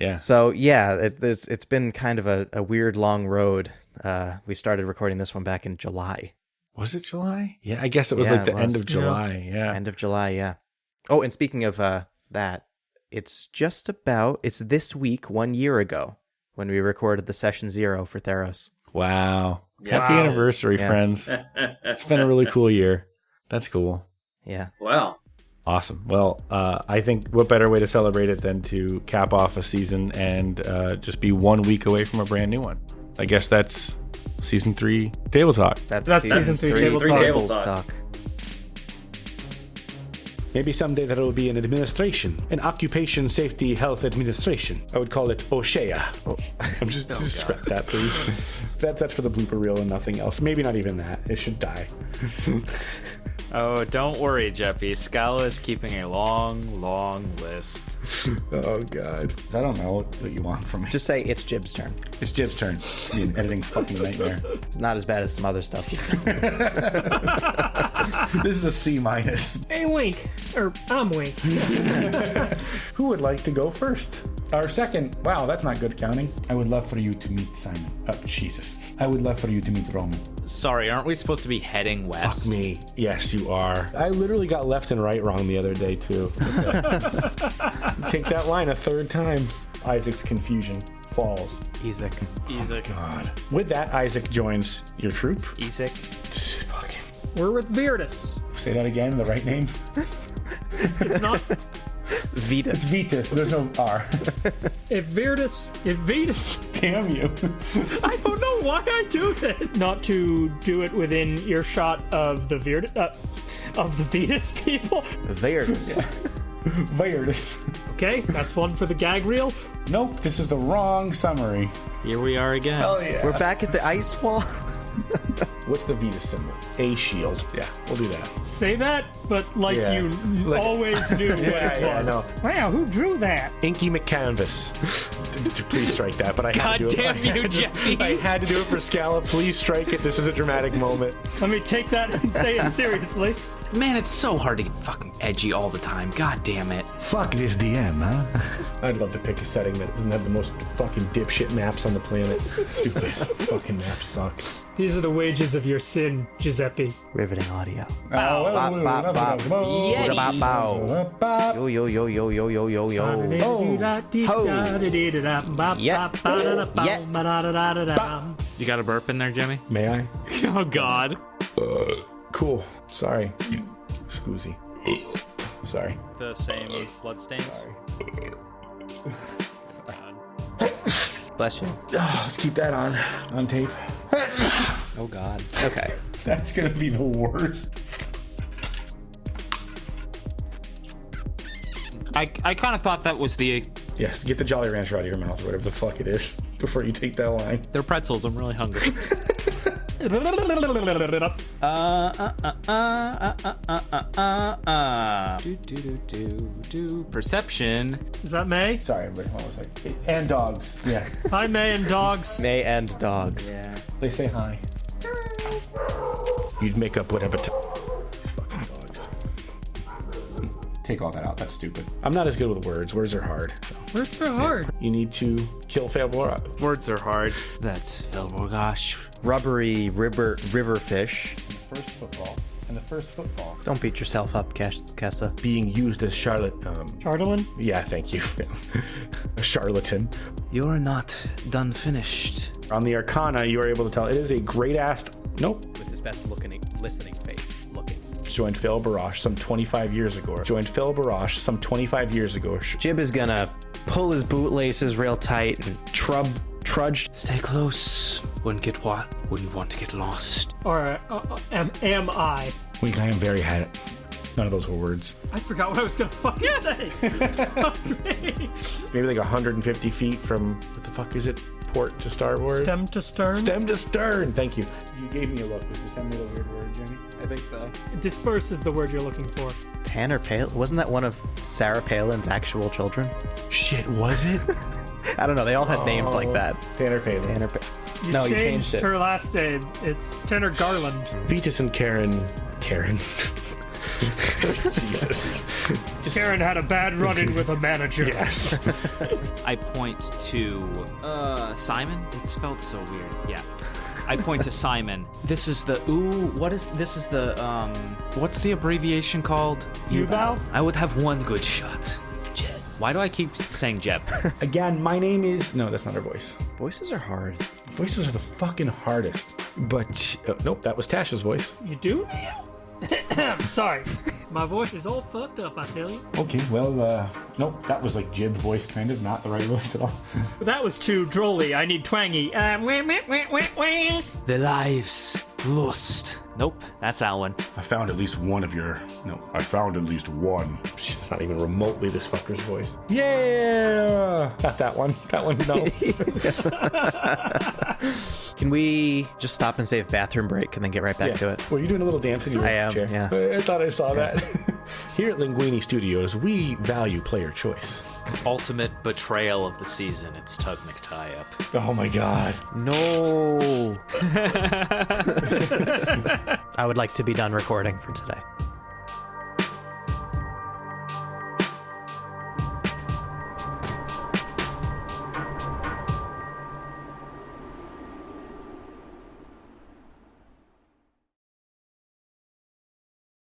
Yeah. so yeah it, it's, it's been kind of a, a weird long road uh we started recording this one back in july Was it July? Yeah, I guess it was Yeah, like the it end of July. Yeah. end of july yeah oh and speaking of uh that it's just about it's this week one year ago when we recorded the session zero for theros Wow. Yes, Happy it is. anniversary, Yeah. friends. [LAUGHS] It's been a really cool year. That's cool. yeah well, Awesome. Well, uh, I think what better way to celebrate it than to cap off a season and uh, just be one week away from a brand new one. I guess that's season three table talk. that's, That's season three Table Talk. Table Talk. Maybe someday there will be an administration, an occupation safety health administration. I would call it OSHA. Oh, I'm [LAUGHS] just, oh, just scrap that, please. that, that's for the blooper reel and nothing else. Maybe not even that. It should die. [LAUGHS] Oh, don't worry, Jeppy. Scala is keeping a long, long list. Oh God. I don't know what you want from me. just say it's jib's turn It's Jib's turn. Be an editing fucking nightmare. it's not as bad as some other stuff [LAUGHS] this is a C minus. Hey, Wink, or I'm [LAUGHS] Who would like to go first? Our second, wow, that's not good counting. I would love for you to meet Simon. Oh, Jesus. I would love for you to meet Roman. Sorry, aren't we supposed to be heading west? Fuck me. Yes, you are. I literally got left and right wrong the other day too. [LAUGHS] Take that line a third time. Isaac's confusion falls. Isaac. Isaac. Oh, God. With that, Isaac joins your troop. Isaac. Fucking. We're with Virtus. Say that again, the right name? [LAUGHS] It's not Vetus. Vitus, there's no R. if Virtus if Virtus. Damn you. I don't know why I do this. Not to do it within earshot of the Virtus uh, of the Vetus people. Vetus. Weird. Okay, that's one for the gag reel. Nope, this is the wrong summary. Here we are again. Oh yeah. We're back at the ice wall. [LAUGHS] What's the Venus symbol? A shield. Yeah, we'll do that. Say that, but like Yeah. you Like- always knew what [LAUGHS] Yeah, it yeah, I was. know. Wow, who drew that? Inky McCanvas. D- [LAUGHS] d- Please strike that, but I had God to do damn [LAUGHS] it. you, Jeffy. I had to do it for Scala. Please strike it. This is a dramatic moment. Let me take that and say it seriously. Man, it's so hard to get fucking edgy all the time. God damn it. Fuck this DM, huh? [LAUGHS] I'd love to pick a setting that doesn't have the most fucking dipshit maps on the planet. [LAUGHS] Stupid fucking maps suck. These are the wages of your sin, Giuseppe. Riveting audio. Oh, Bop, bop, bop. Yeti. Bow, bow, bow. Yo, yo, yo, yo, yo, yo, yo, yo. Ho. You got a burp in there, Jimmy? May I? [LAUGHS] Oh, God. Uh. Cool. Sorry. Scoozy. Sorry. The same bloodstains? Bless you. Oh, Let's keep that on on tape. Oh, God. Okay. That's gonna be the worst. I, I kind of thought that was the. Uh, yes, get the Jolly Rancher out of your mouth or whatever the fuck it is before you take that line. They're pretzels. I'm really hungry. [LAUGHS] Perception. Is that May? Sorry. Hold on a. And dogs. Yeah. Hi, May and dogs. May and dogs. Yeah. They say hi. You'd make up whatever. Take all that out. That's stupid. I'm not as good with words. Words are hard. Words are hard. You need to kill Fabora. Words are hard. That's Velborgash. Rubbery river river fish. First football. and the first football. Don't beat yourself up, Kes- Kessa. being used as Charlotte. Um, Chardolin? yeah, thank you. [LAUGHS] a charlatan. You're not done finished. On the Arcana, you are able to tell it is a great ass. Nope. With his best looking, listening face. Looking. Joined Phil Barash some 25 years ago. Joined Phil Barash some 25 years ago. Jib is gonna pull his bootlaces real tight and trub, trudge. Stay close. Wouldn't get what? Wouldn't want to get lost. Or uh, uh, am, am I? Wink, I am very had it. None of those were words. I forgot what I was gonna fucking say. [LAUGHS] Okay. Maybe like 150 feet from what the fuck is it? Port to starboard. Stem to stern. Stem to stern. Thank you. You gave me a look. Was descend a weird word, Jimmy? I think so. Disperse is the word you're looking for. Tanner Palin wasn't that one of Sarah Palin's actual children? Shit, was it? [LAUGHS] I don't know. They all had names like oh. that. Tanner Palin. Tanner. Pa- You no, you changed changed it. her last name. It's Tanner Garland. Vetus and Karen. Karen. [LAUGHS] [LAUGHS] Jesus. Just- Karen had a bad run-in with a manager. Yes. [LAUGHS] I point to uh Simon. It's spelled so weird. Yeah. I point to Simon. This is the ooh. What is this? Is the um? What's the abbreviation called? You bow? I would have one good shot. Jeb. Why do I keep saying Jeb? [LAUGHS] Again, my name is. No, that's not her voice. Voices are hard. Voices are the fucking hardest. But uh, nope, that was Tasha's voice. You do? [COUGHS] Sorry. My voice is all fucked up, I tell you. Okay, well, uh, nope, that was like Jib voice, kind of, not the right [LAUGHS] voice at all. That was too drolly. I need twangy. Uh, wah, wah, wah, wah, wah. Lives lost. Nope, that's Alwyn. I found at least one of your. No, I found at least one. [LAUGHS] It's not even remotely this fucker's voice. Yeah! [LAUGHS] Not that one. That one, no. [LAUGHS] Can we just stop and save bathroom break and then get right back to it? Were you doing a little dance in your I am, chair? yeah. I, I thought I saw that. Here at Linguini Studios, we value player choice. Ultimate betrayal of the season. It's Tug McTie up. Oh my god. No. [LAUGHS] I would like to be done recording for today.